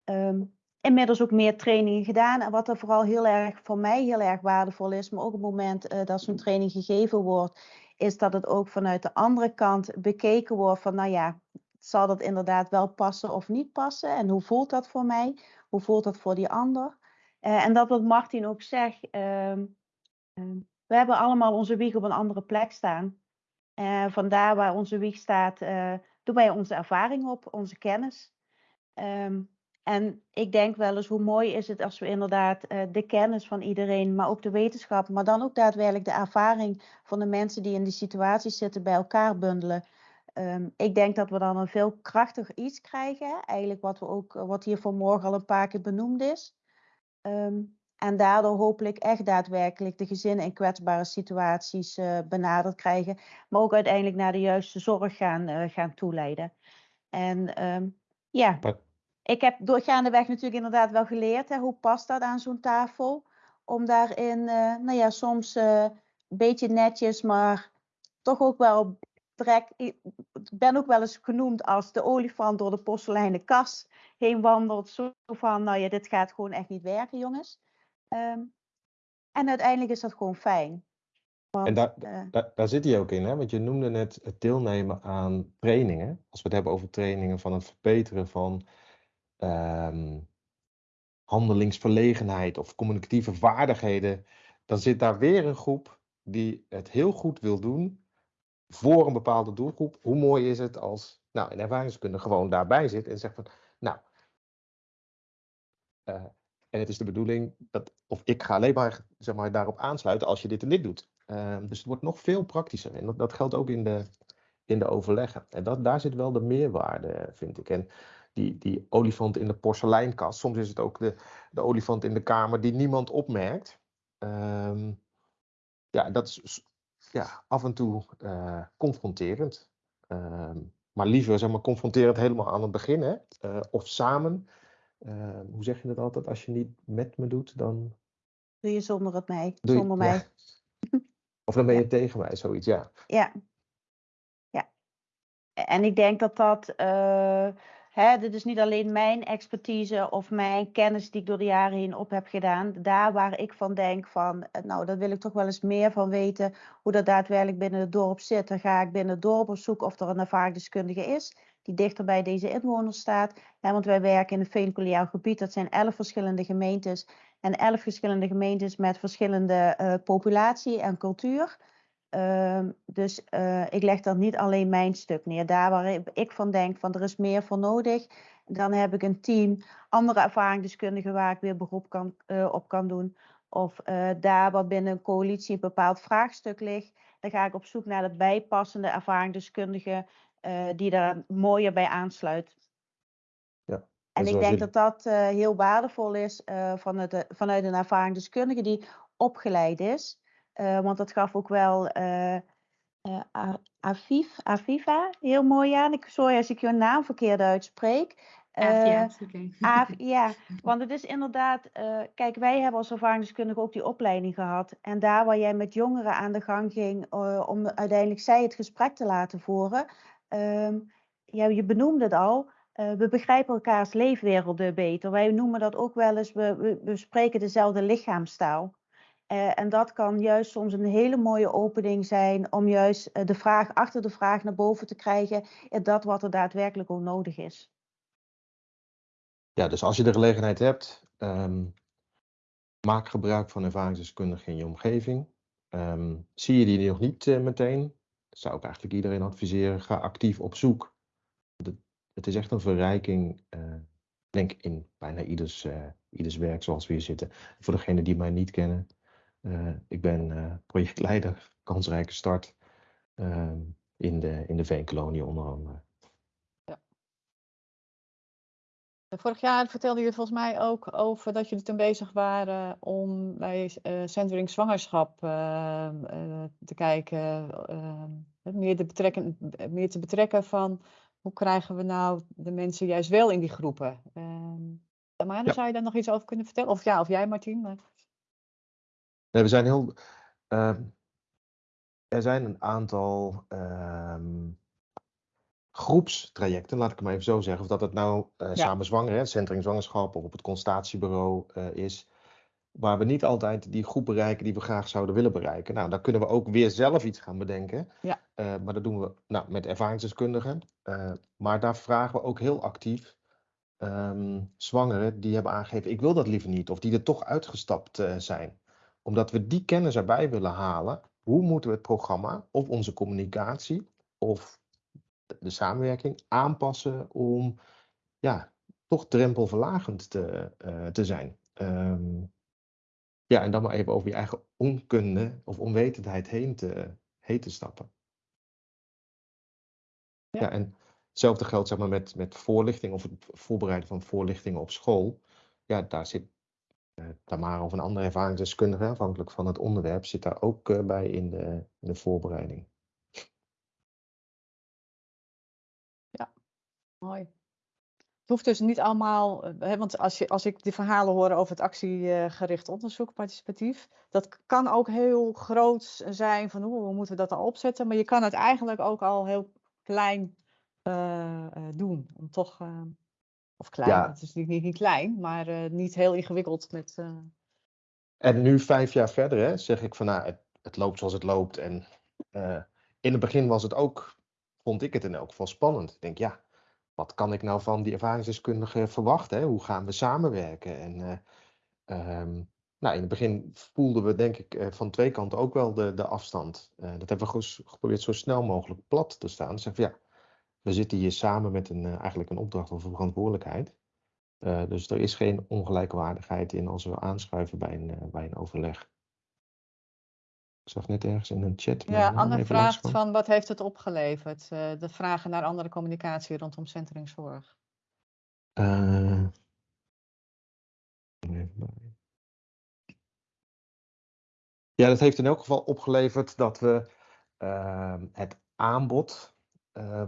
Um, inmiddels ook meer trainingen gedaan. En wat er vooral heel erg voor mij heel erg waardevol is, maar ook op het moment dat zo'n training gegeven wordt, is dat het ook vanuit de andere kant bekeken wordt van, nou ja, zal dat inderdaad wel passen of niet passen? En hoe voelt dat voor mij? Hoe voelt dat voor die ander? en dat wat Martin ook zegt. Um, um, we hebben allemaal onze wieg op een andere plek staan. Uh, vandaar waar onze wieg staat, uh, doen wij onze ervaring op, onze kennis. Um, en ik denk wel eens hoe mooi is het als we inderdaad uh, de kennis van iedereen, maar ook de wetenschap, maar dan ook daadwerkelijk de ervaring van de mensen die in die situatie zitten bij elkaar bundelen. Um, ik denk dat we dan een veel krachtiger iets krijgen. Eigenlijk wat, we ook, wat hier vanmorgen al een paar keer benoemd is. Um, en daardoor hopelijk echt daadwerkelijk de gezinnen in kwetsbare situaties uh, benaderd krijgen. Maar ook uiteindelijk naar de juiste zorg gaan, uh, gaan toeleiden. En um, ja, ik heb doorgaandeweg natuurlijk inderdaad wel geleerd. Hè, hoe past dat aan zo'n tafel? Om daarin, uh, nou ja, soms een beetje netjes, maar toch ook wel trek, ik ben ook wel eens genoemd als de olifant door de porseleinen kas heen wandelt. Zo van, nou ja, dit gaat gewoon echt niet werken, jongens. Ehm, en uiteindelijk is dat gewoon fijn. En daar, eh, daar, daar zit hij ook in, hè? want je noemde net het deelnemen aan trainingen. Als we het hebben over trainingen van het verbeteren van ehm, handelingsverlegenheid of communicatieve vaardigheden, dan zit daar weer een groep die het heel goed wil doen voor een bepaalde doelgroep. Hoe mooi is het als nou, een ervaringskundige gewoon daarbij zit en zegt van, nou, eh, en het is de bedoeling dat, of ik ga alleen maar, zeg maar daarop aansluiten als je dit en dit doet. Ehm, dus het wordt nog veel praktischer. En dat, geldt ook in de, in de overleggen. En dat, daar zit wel de meerwaarde, vind ik. En die, die olifant in de porseleinkast, soms is het ook de, de olifant in de kamer die niemand opmerkt. Ehm, ja, dat is ja, af en toe eh, confronterend. Ehm, maar liever zeg maar, confronterend helemaal aan het begin. Hè? Eh, of samen. Ehm, hoe zeg je dat altijd? Als je niet met me doet, dan. Doe je zonder het mij, je- zonder mij. ja. Of dan ben je tegen mij, zoiets, ja. Ja. Ja. En ik denk dat dat, eh, hè, dit is niet alleen mijn expertise of mijn kennis die ik door de jaren heen op heb gedaan. Daar waar ik van denk van, eh, nou, daar wil ik toch wel eens meer van weten hoe dat daadwerkelijk binnen het dorp zit. Dan ga ik binnen het dorp op zoek of er een ervaringsdeskundige is die dichter bij deze inwoners staat. Hè, want wij werken in een veencollegiaal gebied. Dat zijn elf verschillende gemeentes. En elf verschillende gemeentes met verschillende eh, populatie en cultuur. Ehm, dus eh, ik leg dan niet alleen mijn stuk neer. Daar waar ik- van denk van er is meer voor nodig. Dan heb ik een team, andere ervaringsdeskundigen waar ik weer beroep kan, eh, op kan doen. Of eh, daar waar binnen een coalitie een bepaald vraagstuk ligt. Dan ga ik op zoek naar de bijpassende ervaringsdeskundige die daar mooier bij aansluit. Ja. En ik denk dat dat heel waardevol is vanuit, de, vanuit een ervaringsdeskundige die opgeleid is. Eh, want dat gaf ook wel eh, A- Afif, Afifa heel mooi aan. Ik, sorry als ik je naam verkeerd uitspreek. Is oké. Af- ja, want het is inderdaad, kijk, wij hebben als ervaringsdeskundige ook die opleiding gehad. En daar waar jij met jongeren aan de gang ging om uiteindelijk zij het gesprek te laten voeren. ehm, ja, je benoemde het al, we begrijpen elkaars leefwerelden beter. Wij noemen dat ook wel eens, we, we, we spreken dezelfde lichaamstaal. Eh, en dat kan juist soms een hele mooie opening zijn om juist eh, de vraag achter de vraag naar boven te krijgen. in dat wat er daadwerkelijk ook nodig is. Ja, dus als je de gelegenheid hebt, ehm, maak gebruik van ervaringsdeskundigen in je omgeving. Ehm, zie je die nog niet eh, meteen, zou ik eigenlijk iedereen adviseren, ga actief op zoek. Het, is echt een verrijking, eh, denk in bijna ieders, eh, ieders werk zoals we hier zitten. Voor degenen die mij niet kennen, eh, ik ben eh, projectleider Kansrijke Start ehm, in, de, in de Veenkolonie onder andere. Vorig jaar vertelden jullie volgens mij ook over dat jullie toen bezig waren om bij eh centering zwangerschap eh, eh, te kijken, eh, meer, te betrekken, meer te betrekken van hoe krijgen we nou de mensen juist wel in die groepen. Ehm Ja. zou je daar nog iets over kunnen vertellen? Of ja, of jij Martien? Maar... Nee, we zijn heel. ehm, er zijn een aantal ehm, groepstrajecten, laat ik het maar even zo zeggen. Of dat het nou eh, samen zwanger, hè, centering zwangerschap of op het consultatiebureau eh, is. Waar we niet altijd die groep bereiken die we graag zouden willen bereiken. Nou, dan kunnen we ook weer zelf iets gaan bedenken. Ja. Eh, maar dat doen we nou, met ervaringsdeskundigen. Maar daar vragen we ook heel actief ehm, zwangeren die hebben aangegeven: ik wil dat liever niet. Of die er toch uitgestapt zijn omdat we die kennis erbij willen halen, hoe moeten we het programma of onze communicatie of de- samenwerking aanpassen om ja, toch drempelverlagend te, eh, te zijn. Ehm, ja, en dan maar even over je eigen onkunde of onwetendheid heen te, heen te stappen. Ja. Ja, en hetzelfde geldt zeg maar, met, met voorlichting of het voorbereiden van voorlichtingen op school. Ja, daar zit Tamara of een andere ervaringsdeskundige, afhankelijk van het onderwerp, zit daar ook eh, bij in de, in de voorbereiding. Mooi. Het hoeft dus niet allemaal, eh, hè, want als, je, als ik die verhalen hoor over het actiegericht onderzoek, participatief, dat kan ook heel groot zijn van hoe, moeten we dat dan opzetten, maar je kan het eigenlijk ook al heel klein eh, eh, doen. Om toch, eh, of klein, Ja. het is niet, niet, niet klein, maar eh, niet heel ingewikkeld met. eh, En nu vijf jaar verder hè, zeg ik van nou, het, het loopt zoals het loopt. En eh, in het begin was het ook, vond ik het in elk geval spannend. Ik denk ja, wat kan ik nou van die ervaringsdeskundige verwachten? Hè? Hoe gaan we samenwerken? En eh, ehm, nou, in het begin voelden we denk ik van twee kanten ook wel de, de afstand. Dat hebben we geprobeerd zo snel mogelijk plat te staan. Zeg van ja, we zitten hier samen met een, eh, eigenlijk een opdracht of een verantwoordelijkheid. Eh, dus er is geen ongelijkwaardigheid in als we aanschuiven bij een, eh, bij een overleg. Ik zag net ergens in een chat. Ja, Anne vraagt van wat heeft het opgeleverd? De vragen naar andere communicatie rondom centeringzorg. Bij. Ja, dat heeft in elk geval opgeleverd dat we ehm, het aanbod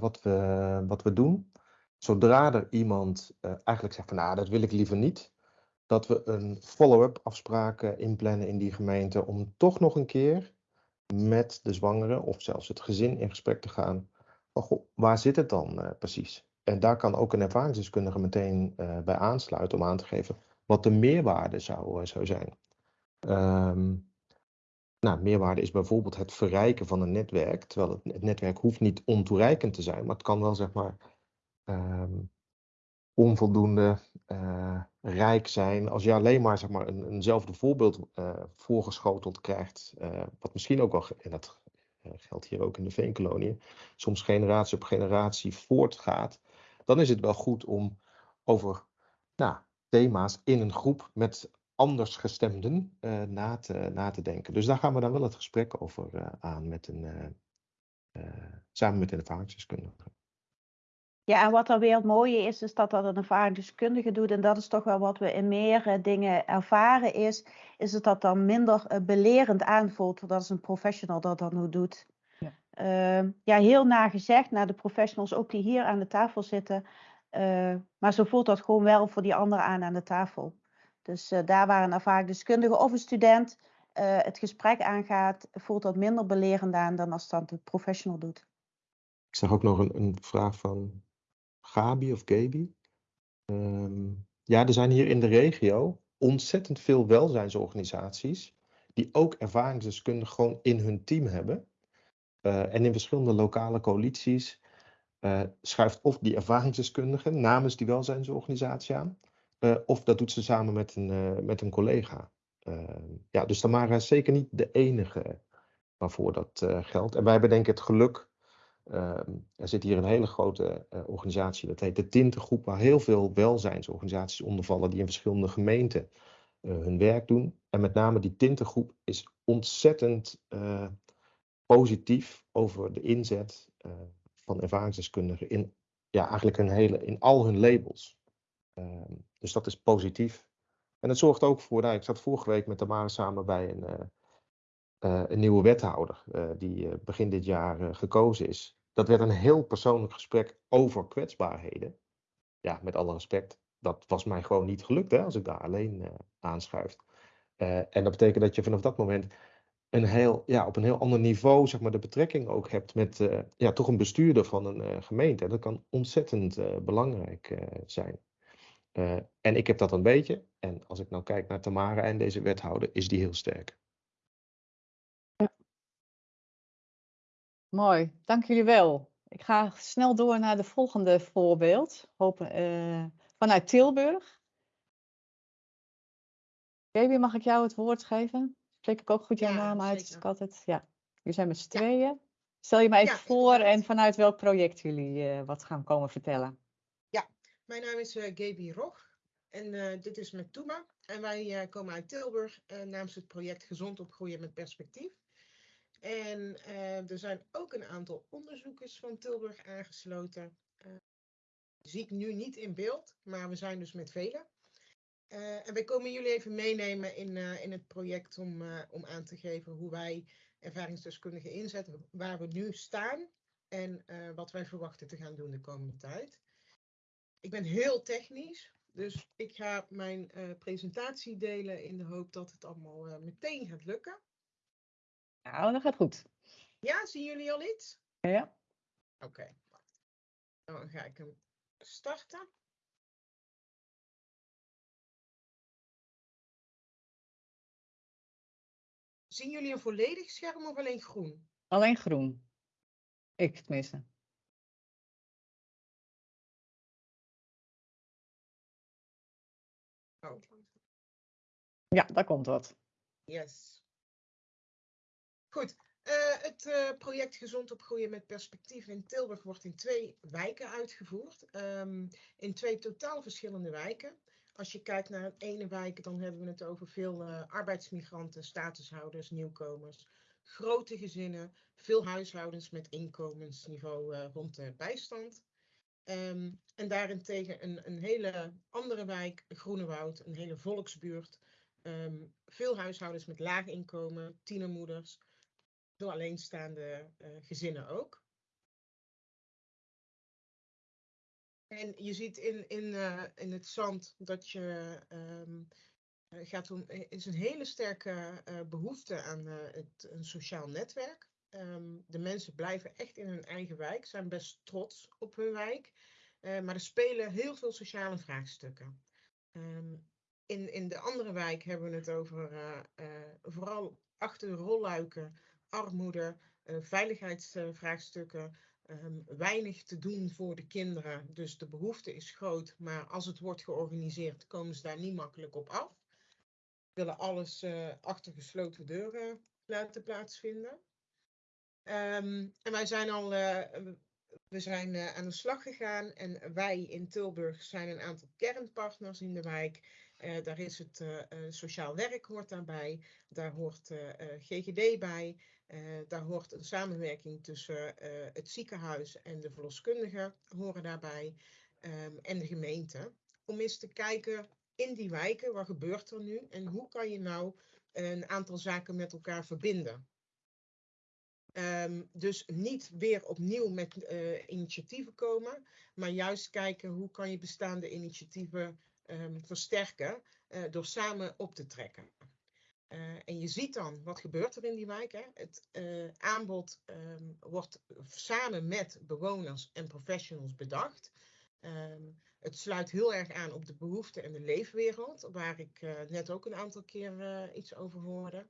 wat, we, wat we doen, zodra er iemand eh, eigenlijk zegt van nou, dat wil ik liever niet, dat we een follow-up afspraak eh, inplannen in die gemeente om toch nog een keer met de zwangere of zelfs het gezin in gesprek te gaan. Waar zit het dan eh, precies? En daar kan ook een ervaringsdeskundige meteen eh, bij aansluiten om aan te geven wat de meerwaarde zou, eh, zou zijn. Ehm, nou, meerwaarde is bijvoorbeeld het verrijken van een netwerk, terwijl het, netwerk hoeft niet ontoereikend te zijn, maar het kan wel zeg maar ehm, onvoldoende eh, rijk zijn. Als je alleen maar, zeg maar een, eenzelfde voorbeeld eh, voorgeschoteld krijgt, eh, wat misschien ook wel, en dat geldt hier ook in de veenkoloniën, soms generatie op generatie voortgaat, dan is het wel goed om over nou, thema's in een groep met anders gestemden eh, na, te, na te denken. Dus daar gaan we dan wel het gesprek over eh, aan met een, eh, samen met een ervaringsdeskundige. Ja, en wat dan weer het mooie is, is dat dat een ervaringsdeskundige doet. En dat is toch wel wat we in meer eh, dingen ervaren is, is dat dat dan minder belerend aanvoelt. Dat is een professional dat dat nu doet. Ja. Ehm, ja, heel nagezegd naar de professionals, ook die hier aan de tafel zitten. Eh, maar zo voelt dat gewoon wel voor die anderen aan aan de tafel. Dus eh, daar waar een ervaringsdeskundige of een student eh, het gesprek aangaat, voelt dat minder belerend aan dan als dat de professional doet. Ik zag ook nog een, een vraag van Gabi of Gabi. Ehm, ja, er zijn hier in de regio ontzettend veel welzijnsorganisaties die ook ervaringsdeskundigen gewoon in hun team hebben. Eh, en in verschillende lokale coalities schuift of die ervaringsdeskundige namens die welzijnsorganisatie aan, eh, of dat doet ze samen met een, eh, met een collega. Ehm, ja, dus Tamara is zeker niet de enige waarvoor dat eh, geldt. En wij hebben denk ik het geluk Ehm, er zit hier een hele grote organisatie, dat heet de Tintengroep, waar heel veel welzijnsorganisaties onder vallen die in verschillende gemeenten hun werk doen. En met name die Tintengroep is ontzettend positief over de inzet van ervaringsdeskundigen in, ja, eigenlijk hun hele, in al hun labels. Ehm, dus dat is positief. En het zorgt ook voor, nou, ik zat vorige week met Tamara samen bij een, eh, eh, een nieuwe wethouder eh, die begin dit jaar gekozen is. Dat werd een heel persoonlijk gesprek over kwetsbaarheden. Ja, met alle respect, dat was mij gewoon niet gelukt hè, als ik daar alleen aanschuif. En dat betekent dat je vanaf dat moment een heel, ja, op een heel ander niveau zeg maar, de betrekking ook hebt met ja, toch een bestuurder van een gemeente. En dat kan ontzettend belangrijk zijn. Eh, en ik heb dat een beetje. En als ik nou kijk naar Tamara en deze wethouder, is die heel sterk. Mooi, dank jullie wel. Ik ga snel door naar de volgende voorbeeld. Hopen, eh, vanuit Tilburg. Baby, mag ik jou het woord geven? Spreek ik ook goed jouw Ja, naam uit? zeker. Ik altijd, ja. Jullie zijn met z'n tweeën. Stel je mij even Ja, voor en vanuit welk project jullie eh, wat gaan komen vertellen. Mijn naam is eh Gaby Rog en eh, dit is met Toema. En wij eh, komen uit Tilburg namens het project Gezond opgroeien met perspectief. En er zijn ook een aantal onderzoekers van Tilburg aangesloten. Zie ik nu niet in beeld, maar we zijn dus met velen. En wij komen jullie even meenemen in, in het project om, om aan te geven hoe wij ervaringsdeskundigen inzetten, waar we nu staan en wat wij verwachten te gaan doen de komende tijd. Ik ben heel technisch, dus ik ga mijn eh, presentatie delen in de hoop dat het allemaal eh, meteen gaat lukken. Nou, dat gaat goed. Ja, zien jullie al iets? Ja. Oké. Dan ga ik hem starten. Zien jullie een volledig scherm of alleen groen? Alleen groen. Ik tenminste. Ja, daar komt wat. yes. Goed, eh, het eh, project Gezond opgroeien met perspectief in Tilburg wordt in twee wijken uitgevoerd. Ehm, in twee totaal verschillende wijken. Als je kijkt naar het ene wijk, dan hebben we het over veel eh, arbeidsmigranten, statushouders, nieuwkomers, grote gezinnen, veel huishoudens met inkomensniveau rond de bijstand. Ehm, en daarentegen een, een hele andere wijk, Groenewoud, een hele volksbuurt. Ehm, veel huishoudens met laag inkomen, tienermoeders, veel alleenstaande eh, gezinnen ook. En je ziet in, in, eh, in het zand dat je ehm, eh, gaat om, is een hele sterke eh, behoefte aan het, een sociaal netwerk. Ehm, de mensen blijven echt in hun eigen wijk, zijn best trots op hun wijk. Maar er spelen heel veel sociale vraagstukken. Ehm, in, in de andere wijk hebben we het over eh, eh, vooral achter rolluiken, armoede, eh, veiligheidsvraagstukken, ehm, weinig te doen voor de kinderen. Dus de behoefte is groot, maar als het wordt georganiseerd, komen ze daar niet makkelijk op af. We willen alles achter gesloten deuren laten plaatsvinden. Ehm, en wij zijn al we zijn aan de slag gegaan en wij in Tilburg zijn een aantal kernpartners in de wijk. Eh, daar is het eh, eh, sociaal werk hoort daarbij, daar hoort GGD bij, daar hoort een samenwerking tussen het ziekenhuis en de verloskundigen horen daarbij ehm, en de gemeente. Om eens te kijken in die wijken, wat gebeurt er nu en hoe kan je nou een aantal zaken met elkaar verbinden. Ehm, dus niet weer opnieuw met initiatieven komen, maar juist kijken hoe kan je bestaande initiatieven ehm, versterken eh, door samen op te trekken. Eh, en je ziet dan, wat gebeurt er in die wijk? Hè? Het eh, aanbod ehm, wordt samen met bewoners en professionals bedacht. Ehm, het sluit heel erg aan op de behoeften en de leefwereld, waar ik net ook een aantal keer iets over hoorde.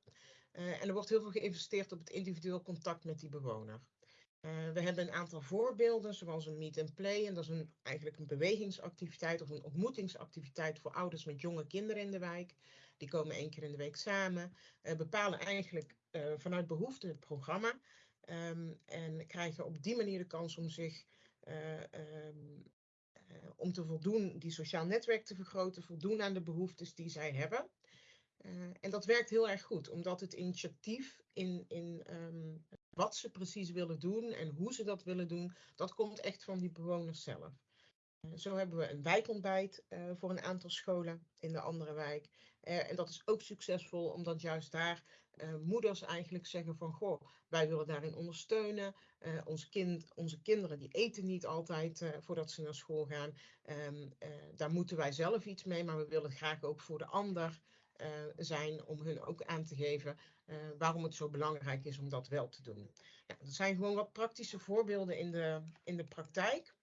En er wordt heel veel geïnvesteerd op het individueel contact met die bewoner. Eh, we hebben een aantal voorbeelden, zoals een meet and play. En dat is een, eigenlijk een bewegingsactiviteit of een ontmoetingsactiviteit voor ouders met jonge kinderen in de wijk. Die komen één keer in de week samen, eh, bepalen eigenlijk eh, vanuit behoefte het programma. ehm, en krijgen op die manier de kans om zich eh, ehm, eh, om te voldoen, die sociaal netwerk te vergroten, voldoen aan de behoeftes die zij hebben. En dat werkt heel erg goed, omdat het initiatief in, in ehm, wat ze precies willen doen en hoe ze dat willen doen, dat komt echt van die bewoners zelf. Eh, zo hebben we een wijkontbijt eh, voor een aantal scholen in de andere wijk. Eh, en dat is ook succesvol, omdat juist daar moeders eigenlijk zeggen van, goh, wij willen daarin ondersteunen. Ons kind, onze kinderen die eten niet altijd voordat ze naar school gaan. Ehm, eh, daar moeten wij zelf iets mee, maar we willen graag ook voor de ander zijn om hun ook aan te geven eh, waarom het zo belangrijk is om dat wel te doen. Dat zijn gewoon wat praktische voorbeelden in de, in de praktijk.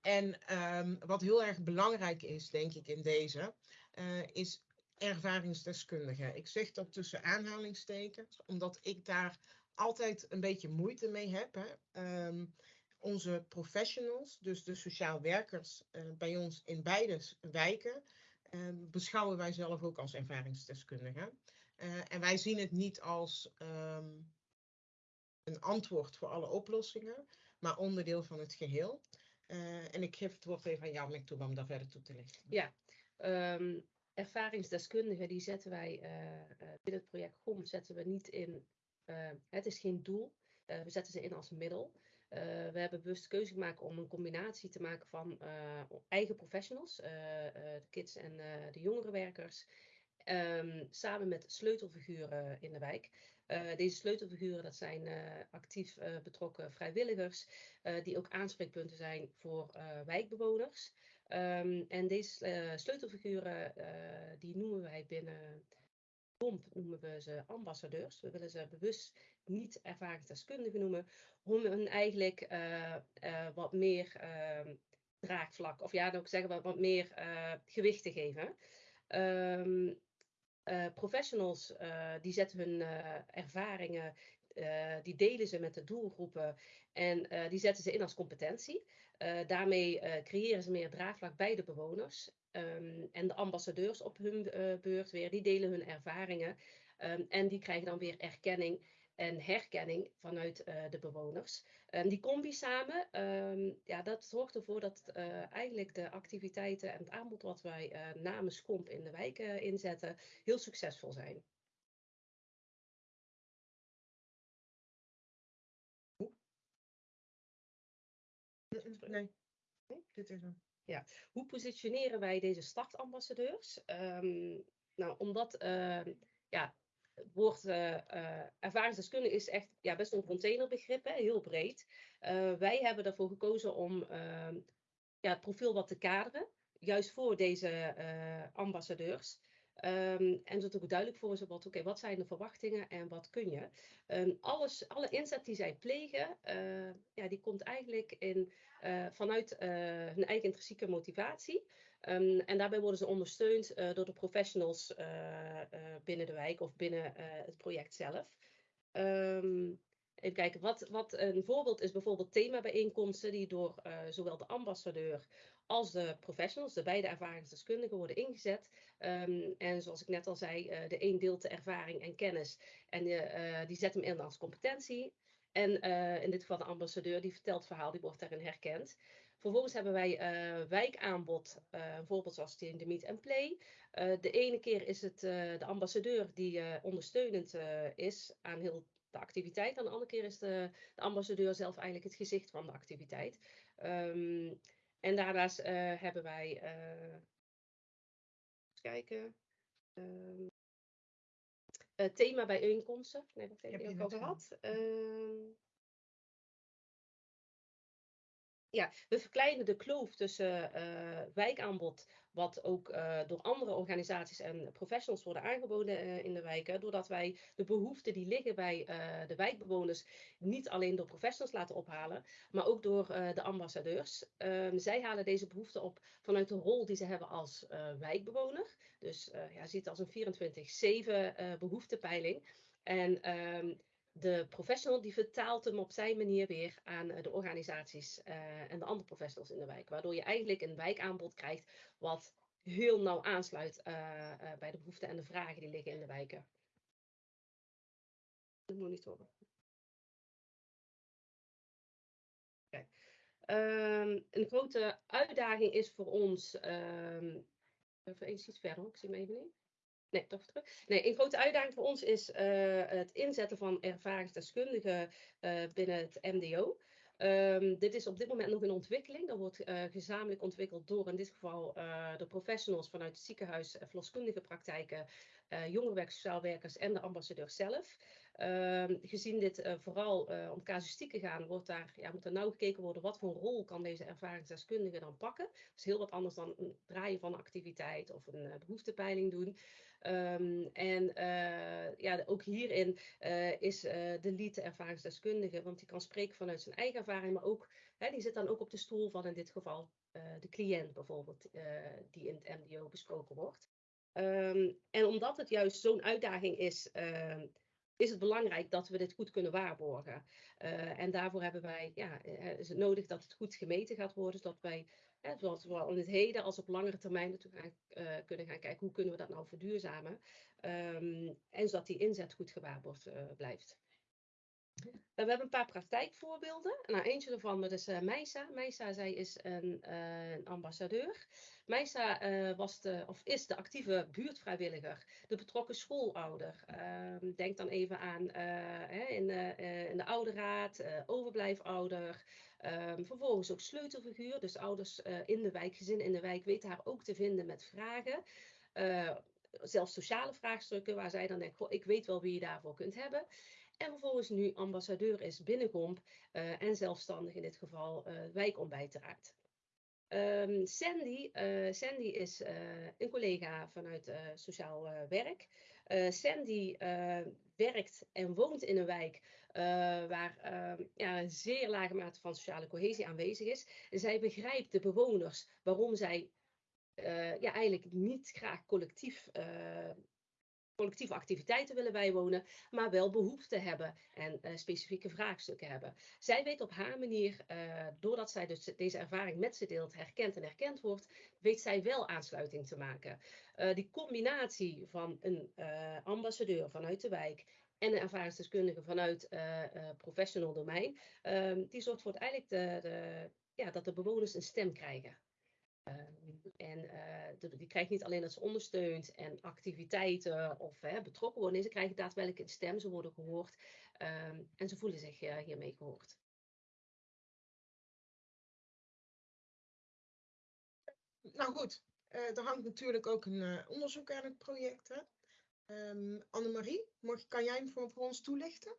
En ehm, wat heel erg belangrijk is, denk ik, in deze, eh, is ervaringsdeskundigen. Ik zeg dat tussen aanhalingstekens, omdat ik daar altijd een beetje moeite mee heb. Hè. Ehm, onze professionals, dus de sociaal werkers eh, bij ons in beide wijken, eh, beschouwen wij zelf ook als ervaringsdeskundigen. Eh, en wij zien het niet als ehm, een antwoord voor alle oplossingen, maar onderdeel van het geheel. Eh, en ik geef het woord even aan jou, Mektoeba, om daar verder toe te lichten. Ja, ehm, ervaringsdeskundigen die zetten wij eh, binnen het project GOM zetten we niet in. het is geen doel, eh, we zetten ze in als middel. Eh, we hebben bewust de keuze gemaakt om een combinatie te maken van eh, eigen professionals, eh, de kids en de jongere werkers, ehm, samen met sleutelfiguren in de wijk. Deze sleutelfiguren, dat zijn actief betrokken vrijwilligers, die ook aanspreekpunten zijn voor wijkbewoners. Um, en deze sleutelfiguren, die noemen wij binnen BOMP, noemen we ze ambassadeurs. We willen ze bewust niet ervaringsdeskundigen noemen, om hun eigenlijk wat meer ehm, draagvlak, of ja, dan ook zeggen we wat meer gewicht te geven. Uh, professionals die zetten hun ervaringen, die delen ze met de doelgroepen en die zetten ze in als competentie. daarmee creëren ze meer draagvlak bij de bewoners. Um, en de ambassadeurs op hun beurt weer, die delen hun ervaringen en die krijgen dan weer erkenning en herkenning vanuit uh, de bewoners. Um, die combi samen, um, ja, dat zorgt ervoor dat uh, eigenlijk de activiteiten en het aanbod wat wij uh, namens Comp in de wijk inzetten, heel succesvol zijn. Nee. nee, dit is hem. Ja. Hoe positioneren wij deze startambassadeurs? Um, nou, omdat ja, woord uh, uh, ervaringsdeskundige is echt ja, best een containerbegrip, heel breed. Uh, wij hebben ervoor gekozen om ehm, ja, het profiel wat te kaderen, juist voor deze ambassadeurs. Um, en zodat ook duidelijk voor is wat, okay, wat zijn de verwachtingen en wat kun je. Um, alles, alle inzet die zij plegen, ja, die komt eigenlijk in, vanuit hun eigen intrinsieke motivatie. Um, en daarbij worden ze ondersteund door de professionals binnen de wijk of binnen het project zelf. Um, Even kijken, wat, wat een voorbeeld is bijvoorbeeld themabijeenkomsten die door zowel de ambassadeur als de professionals, de beide ervaringsdeskundigen, worden ingezet. Um, en zoals ik net al zei, de een deelt de ervaring en kennis en die zet hem in als competentie. En in dit geval de ambassadeur, die vertelt het verhaal, die wordt daarin herkend. Vervolgens hebben wij uh, wijkaanbod, uh, een voorbeeld zoals in de Meet and Play. Uh, de ene keer is het de ambassadeur die ondersteunend is aan heel de activiteit. En de andere keer is de, de, ambassadeur zelf eigenlijk het gezicht van de activiteit. Um, en daarnaast uh, hebben wij. Uh, kijken. Um, uh, thema bijeenkomsten. Nee, dat heb ik al gehad. Um, we verkleinen de kloof tussen uh, wijkaanbod, wat ook uh, door andere organisaties en professionals worden aangeboden uh, in de wijken, doordat wij de behoeften die liggen bij de wijkbewoners niet alleen door professionals laten ophalen, maar ook door de ambassadeurs. Ehm, zij halen deze behoeften op vanuit de rol die ze hebben als wijkbewoner. Dus ja, ziet als een 24-7 behoeftepeiling. En um, de professional die vertaalt hem op zijn manier weer aan eh, de organisaties uh, en de andere professionals in de wijk. Waardoor je eigenlijk een wijkaanbod krijgt wat heel nauw aansluit uh, bij de behoeften en de vragen die liggen in de wijken. De monitoren. Okay. Um, een grote uitdaging is voor ons. Um, even iets verder, ik zie hem even niet. Nee, toch terug. Nee, een grote uitdaging voor ons is uh, het inzetten van ervaringsdeskundigen uh, binnen het MDO. Um, dit is op dit moment nog in ontwikkeling. Dat wordt uh, gezamenlijk ontwikkeld door in dit geval de professionals vanuit het ziekenhuis, verloskundige praktijken, jongerenwerk, sociaalwerkers en de ambassadeur zelf. Um, gezien dit vooral om casuïstieken gaan, wordt daar, ja, moet er nauw gekeken worden wat voor rol kan deze ervaringsdeskundige dan pakken. Dat is heel wat anders dan een draaien van een activiteit of een behoeftepeiling doen. Um, en ja, ook hierin is de lead de ervaringsdeskundige, want die kan spreken vanuit zijn eigen ervaring, maar ook, hè, die zit dan ook op de stoel van in dit geval de cliënt bijvoorbeeld, die in het MDO besproken wordt. Um, en omdat het juist zo'n uitdaging is, ehm, is het belangrijk dat we dit goed kunnen waarborgen. Uh, en daarvoor hebben wij, ja, is het nodig dat het goed gemeten gaat worden, zodat wij Hè, zowel in het heden als op langere termijn natuurlijk gaan, uh, kunnen gaan kijken hoe kunnen we dat nou verduurzamen. Um, en zodat die inzet goed gewaarborgd blijft. We hebben een paar praktijkvoorbeelden. Nou, eentje daarvan is uh, Meisa. Meisa, zij is een, uh, een ambassadeur. Meisa uh, was de, of is de actieve buurtvrijwilliger, de betrokken schoolouder. Ehm, denk dan even aan in, in, de ouderraad, overblijfouder. Um, vervolgens ook sleutelfiguur, dus ouders in de wijk, gezin in de wijk, weten haar ook te vinden met vragen zelfs sociale vraagstukken waar zij dan denkt, ik weet wel wie je daarvoor kunt hebben. En vervolgens nu ambassadeur is binnenkomp uh, en zelfstandig in dit geval uh, wijkontbijt draait. Um, Sandy, uh, Sandy is een collega vanuit sociaal werk. Sandy werkt en woont in een wijk waar ehm, ja, een zeer lage mate van sociale cohesie aanwezig is. Zij begrijpt de bewoners waarom zij ja, eigenlijk niet graag collectief collectieve activiteiten willen bijwonen, maar wel behoefte hebben en uh, specifieke vraagstukken hebben. Zij weet op haar manier, uh, doordat zij dus deze ervaring met ze deelt, herkend en herkend wordt, weet zij wel aansluiting te maken. Uh, die combinatie van een ambassadeur vanuit de wijk en een ervaringsdeskundige vanuit professional domein, ehm, die zorgt voor eigenlijk de, de, ja, dat de bewoners een stem krijgen. Ehm, en uh, die krijgt niet alleen dat ze ondersteunt en activiteiten of betrokken worden. Nee, ze krijgen daadwerkelijk een stem, ze worden gehoord um, en ze voelen zich uh, hiermee gehoord. Nou goed, er hangt natuurlijk ook een onderzoek aan het project. Um, Annemarie, kan jij hem voor ons toelichten?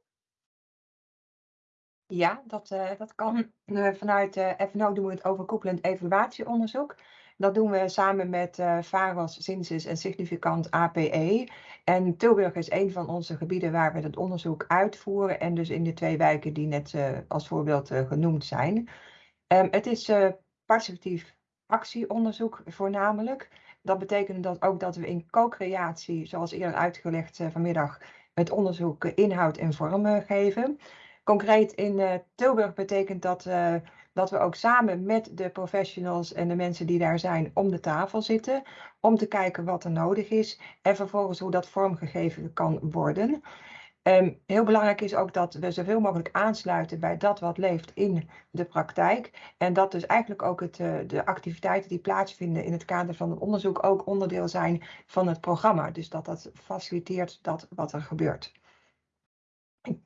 Ja, dat, uh, dat kan. Uh, vanuit uh, FNO doen we het overkoepelend evaluatieonderzoek. Dat doen we samen met VAROS, Synsis en Significant APE. En Tilburg is een van onze gebieden waar we dat onderzoek uitvoeren. En dus in de twee wijken die net als voorbeeld genoemd zijn. Um, het is participatief actieonderzoek voornamelijk. Dat betekent dat ook dat we in co-creatie, zoals eerder uitgelegd vanmiddag, het onderzoek inhoud en vorm geven. Concreet in uh, Tilburg betekent dat, uh, dat we ook samen met de professionals en de mensen die daar zijn om de tafel zitten. Om te kijken wat er nodig is en vervolgens hoe dat vormgegeven kan worden. Um, heel belangrijk is ook dat we zoveel mogelijk aansluiten bij dat wat leeft in de praktijk. En dat dus eigenlijk ook het, uh, de activiteiten die plaatsvinden in het kader van het onderzoek ook onderdeel zijn van het programma. Dus dat dat faciliteert dat wat er gebeurt.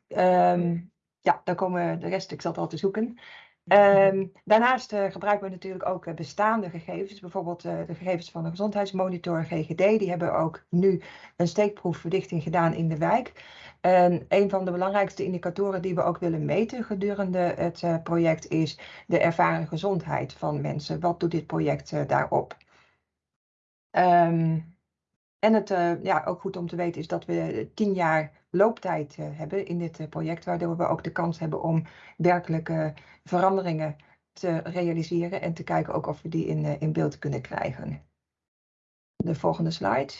Um, ja, dan komen de rest, ik zat al te zoeken. Um, daarnaast uh, gebruiken we natuurlijk ook uh, bestaande gegevens, bijvoorbeeld uh, de gegevens van de gezondheidsmonitor GGD. Die hebben ook nu een steekproefverdichting gedaan in de wijk. En een van de belangrijkste indicatoren die we ook willen meten gedurende het project is de ervaren gezondheid van mensen. Wat doet dit project daarop? Um, en het ja, ook goed om te weten is dat we tien jaar looptijd uh, hebben in dit uh, project, waardoor we ook de kans hebben om werkelijke veranderingen te realiseren en te kijken ook of we die in, uh, in beeld kunnen krijgen. De volgende slide.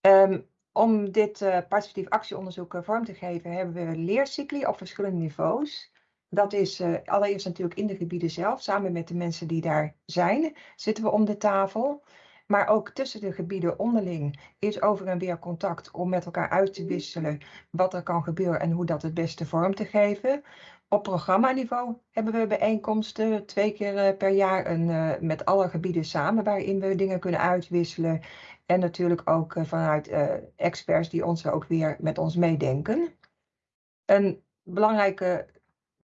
Um, om dit participatief actieonderzoek vorm te geven, hebben we leercycli op verschillende niveaus. Dat is allereerst natuurlijk in de gebieden zelf, samen met de mensen die daar zijn, zitten we om de tafel. Maar ook tussen de gebieden onderling is over en weer contact om met elkaar uit te wisselen wat er kan gebeuren en hoe dat het beste vorm te geven. Op programmaniveau hebben we bijeenkomsten twee keer eh, per jaar een, uh, met alle gebieden samen waarin we dingen kunnen uitwisselen. En natuurlijk ook uh, vanuit experts die ons ook weer met ons meedenken. Een belangrijke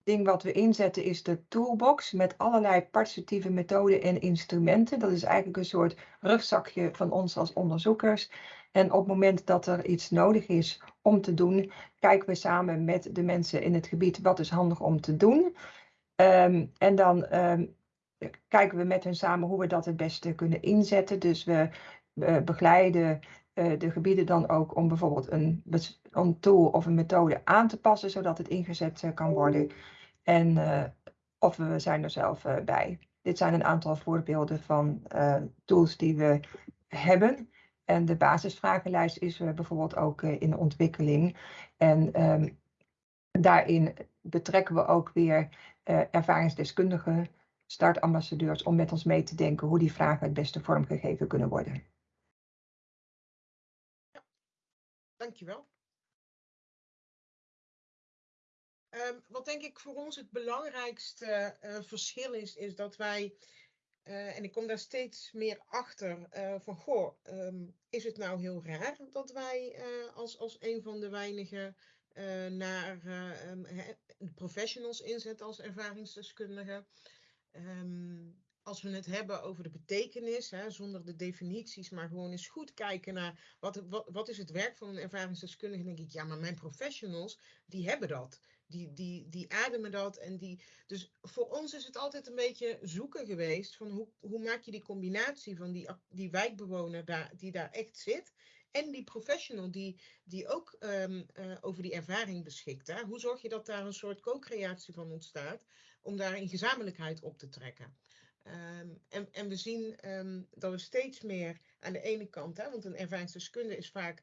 ding wat we inzetten is de toolbox met allerlei participatieve methoden en instrumenten. Dat is eigenlijk een soort rugzakje van ons als onderzoekers. En op het moment dat er iets nodig is om te doen, kijken we samen met de mensen in het gebied wat is handig om te doen. Um, en dan um, kijken we met hen samen hoe we dat het beste kunnen inzetten. Dus we begeleiden uh, de gebieden dan ook om bijvoorbeeld een, een tool of een methode aan te passen, zodat het ingezet uh, kan worden. En uh, of we zijn er zelf uh, bij. Dit zijn een aantal voorbeelden van uh, tools die we hebben. En de basisvragenlijst is bijvoorbeeld ook in ontwikkeling. En um, daarin betrekken we ook weer ervaringsdeskundigen, startambassadeurs, om met ons mee te denken hoe die vragen het beste vormgegeven kunnen worden. Dankjewel. Um, wat denk ik voor ons het belangrijkste uh, verschil is, is dat wij, uh, en ik kom daar steeds meer achter, uh, van goh, um, is het nou heel raar dat wij als, als een van de weinige naar de professionals inzetten als ervaringsdeskundigen? als we het hebben over de betekenis, hè, zonder de definities, maar gewoon eens goed kijken naar wat, wat, wat is het werk van een ervaringsdeskundige, denk ik, ja, maar mijn professionals, die hebben dat. Die, die, die ademen dat. En die, dus voor ons is het altijd een beetje zoeken geweest van hoe, hoe maak je die combinatie van die, die wijkbewoner daar, die daar echt zit. En die professional die, die ook ehm, eh, over die ervaring beschikt. Hè? Hoe zorg je dat daar een soort co-creatie van ontstaat om daar in gezamenlijkheid op te trekken? Ehm, en, en we zien ehm, dat we steeds meer aan de ene kant, hè, want een ervaringsdeskundige is vaak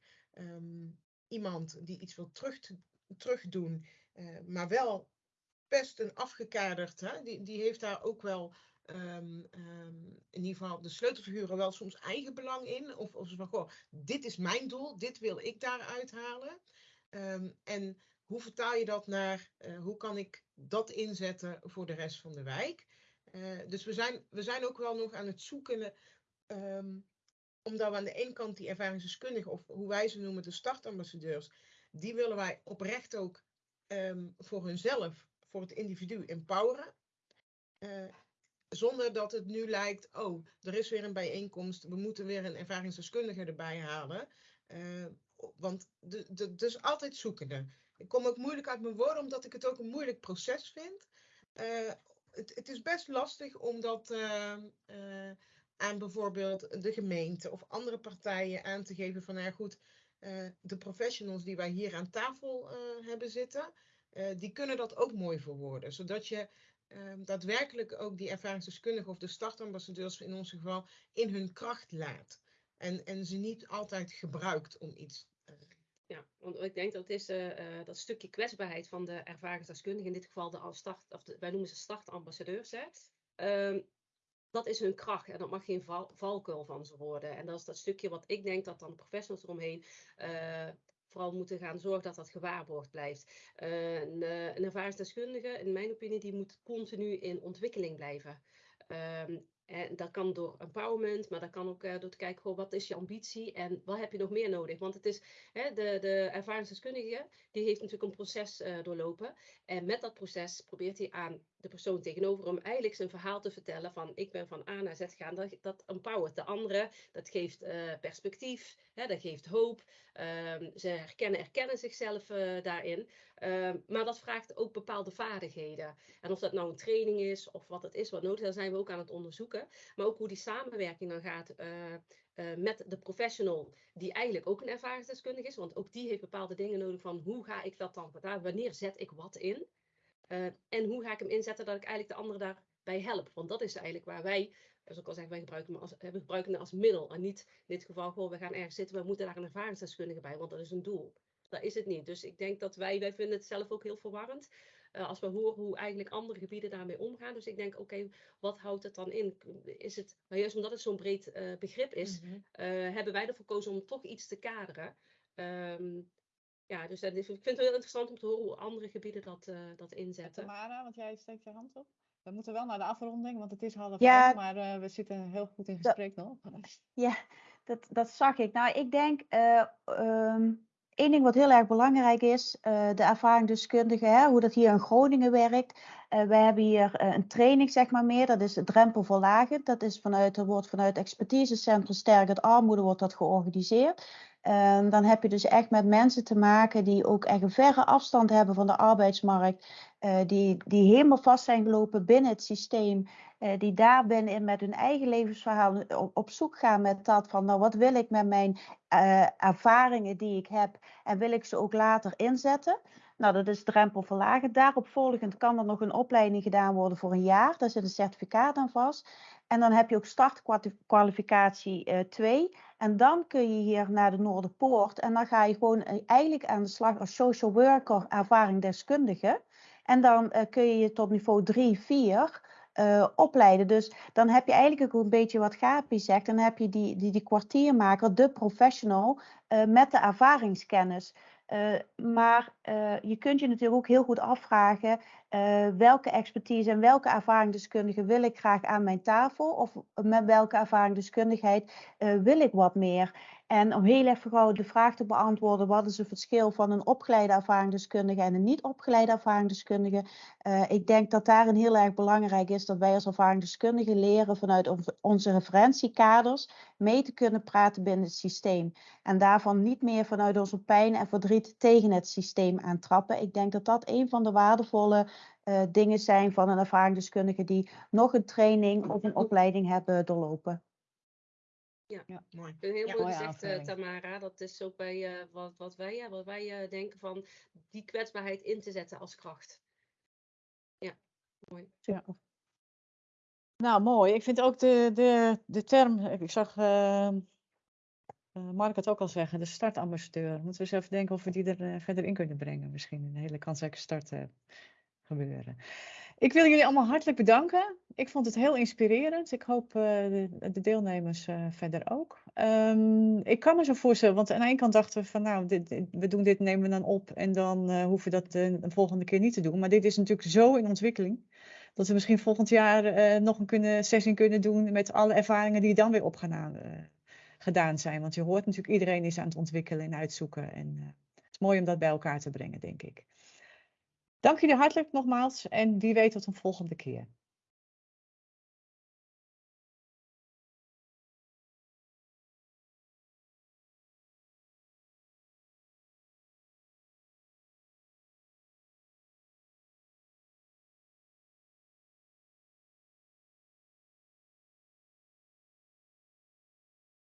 iemand die iets wil terug, terugdoen maar wel best een afgekaderd, hè? Die, die heeft daar ook wel um, um, in ieder geval de sleutelfiguren wel soms eigen belang in. Of, of van, goh, dit is mijn doel, dit wil ik daaruit halen. Um, en hoe vertaal je dat naar, uh, hoe kan ik dat inzetten voor de rest van de wijk? Uh, dus we zijn, we zijn ook wel nog aan het zoeken, omdat we aan de ene kant die ervaringsdeskundigen, of hoe wij ze noemen, de startambassadeurs, die willen wij oprecht ook um, voor hunzelf, voor het individu empoweren. Uh, zonder dat het nu lijkt, oh, er is weer een bijeenkomst, we moeten weer een ervaringsdeskundige erbij halen. Uh, want is altijd zoekende. Ik kom ook moeilijk uit mijn woorden, omdat ik het ook een moeilijk proces vind. Uh, het, het, is best lastig om dat aan bijvoorbeeld de gemeente of andere partijen aan te geven van, nou goed, de professionals die wij hier aan tafel uh, hebben zitten, uh, die kunnen dat ook mooi verwoorden. Zodat je ehm, daadwerkelijk ook die ervaringsdeskundigen of de startambassadeurs in ons geval in hun kracht laat. En, en ze niet altijd gebruikt om iets ja, want ik denk dat is dat stukje kwetsbaarheid van de ervaringsdeskundigen, in dit geval de start, of wij noemen ze startambassadeurs, hè. Um, dat is hun kracht en dat mag geen val, valkuil van ze worden. En dat is dat stukje wat ik denk dat dan de professionals eromheen uh, vooral moeten gaan zorgen dat dat gewaarborgd blijft. Uh, een, een ervaringsdeskundige, in mijn opinie, die moet continu in ontwikkeling blijven. Um, en dat kan door empowerment, maar dat kan ook door te kijken, goh, wat is je ambitie en wat heb je nog meer nodig? Want het is, hè, de, de ervaringsdeskundige, die heeft natuurlijk een proces doorlopen. En met dat proces probeert hij aan de persoon tegenover hem eigenlijk zijn verhaal te vertellen van ik ben van A naar Z gegaan. Dat, empowert de andere, dat geeft uh, perspectief, hè, dat geeft hoop. Um, ze herkennen, erkennen zichzelf daarin. Um, maar dat vraagt ook bepaalde vaardigheden. En of dat nou een training is of wat het is wat nodig is, daar zijn we ook aan het onderzoeken. Maar ook hoe die samenwerking dan gaat uh, met de professional, die eigenlijk ook een ervaringsdeskundige is. Want ook die heeft bepaalde dingen nodig van hoe ga ik dat dan? Wanneer zet ik wat in? Uh, en hoe ga ik hem inzetten dat ik eigenlijk de ander daarbij help? Want dat is eigenlijk waar wij, zoals ik al zeg, wij gebruiken, als, we gebruiken het als middel. En niet in dit geval gewoon, we gaan ergens zitten, we moeten daar een ervaringsdeskundige bij, want dat is een doel. Dat is het niet. Dus ik denk dat wij, wij vinden het zelf ook heel verwarrend. Uh, als we horen hoe eigenlijk andere gebieden daarmee omgaan. Dus ik denk, oké, okay, wat houdt het dan in? Is het, maar juist omdat het zo'n breed uh, begrip is, mm -hmm. uh, hebben wij ervoor gekozen om toch iets te kaderen. Um, ja, dus ik vind het heel interessant om te horen hoe andere gebieden dat, dat inzetten. Tamara, want jij steekt je hand op. We moeten wel naar de afronding, want het is half ja, vijf, maar we zitten heel goed in gesprek nog. Ja, dat, dat zag ik. Nou, ik denk... Um, Eén ding wat heel erg belangrijk is, uh, de ervaringsdeskundige, hè, hoe dat hier in Groningen werkt. Uh, wij hebben hier uh, een training, zeg maar meer, dat is drempelverlagend. Dat is vanuit, dat wordt vanuit expertisecentrum Sterkend Armoede wordt dat georganiseerd. Uh, dan heb je dus echt met mensen te maken die ook echt een verre afstand hebben van de arbeidsmarkt. Uh, die, die helemaal vast zijn gelopen binnen het systeem. Uh, die daar binnen met hun eigen levensverhaal op, zoek gaan met dat van nou wat wil ik met mijn uh, ervaringen die ik heb en wil ik ze ook later inzetten. Nou, dat is drempelverlagen. Daarop volgend kan er nog een opleiding gedaan worden voor een jaar. Daar zit een certificaat aan vast. En dan heb je ook startkwalificatie 2. Uh, en dan kun je hier naar de Noorderpoort. En dan ga je gewoon eigenlijk aan de slag als social worker, ervaring deskundige. En dan uh, kun je je tot niveau 3, 4 uh, opleiden. Dus dan heb je eigenlijk ook een beetje wat Gapi zegt. Dan heb je die, die, die kwartiermaker, de professional, met de ervaringskennis. Uh, maar uh, je kunt je natuurlijk ook heel goed afvragen uh, welke expertise en welke ervaringsdeskundige wil ik graag aan mijn tafel of met welke ervaringsdeskundigheid wil ik wat meer. En om heel even gauw de vraag te beantwoorden, wat is het verschil van een opgeleide ervaringsdeskundige en een niet opgeleide ervaringsdeskundige? Uh, ik denk dat daarin heel erg belangrijk is dat wij als ervaringsdeskundigen leren vanuit onze referentiekaders mee te kunnen praten binnen het systeem. En daarvan niet meer vanuit onze pijn en verdriet tegen het systeem aantrappen. Ik denk dat dat een van de waardevolle uh, dingen zijn van een ervaringsdeskundige die nog een training of een opleiding hebben doorlopen. Ja, ja mooi. Heel ja, mooi gezegd, uh, Tamara. Dat is ook bij uh, wat, wat wij, wat wij uh, denken van die kwetsbaarheid in te zetten als kracht. Ja, mooi. Ja. Nou, mooi. Ik vind ook de, de, de term, ik zag Mark het ook al zeggen, de startambassadeur. Moeten we eens even denken of we die er verder in kunnen brengen. Misschien een hele kansrijke start gebeuren. Ik wil jullie allemaal hartelijk bedanken. Ik vond het heel inspirerend. Ik hoop uh, de, de, deelnemers uh, verder ook. Um, ik kan me zo voorstellen, want aan de ene kant dachten we van nou, dit, we doen dit, nemen we dan op en dan uh, hoeven we dat de, de, volgende keer niet te doen. Maar dit is natuurlijk zo in ontwikkeling. Dat we misschien volgend jaar nog een kunnen, sessie kunnen doen met alle ervaringen die dan weer opgedaan gedaan zijn. Want je hoort natuurlijk, iedereen is aan het ontwikkelen en uitzoeken. En het is mooi om dat bij elkaar te brengen, denk ik. Dank jullie hartelijk nogmaals en wie weet tot een volgende keer.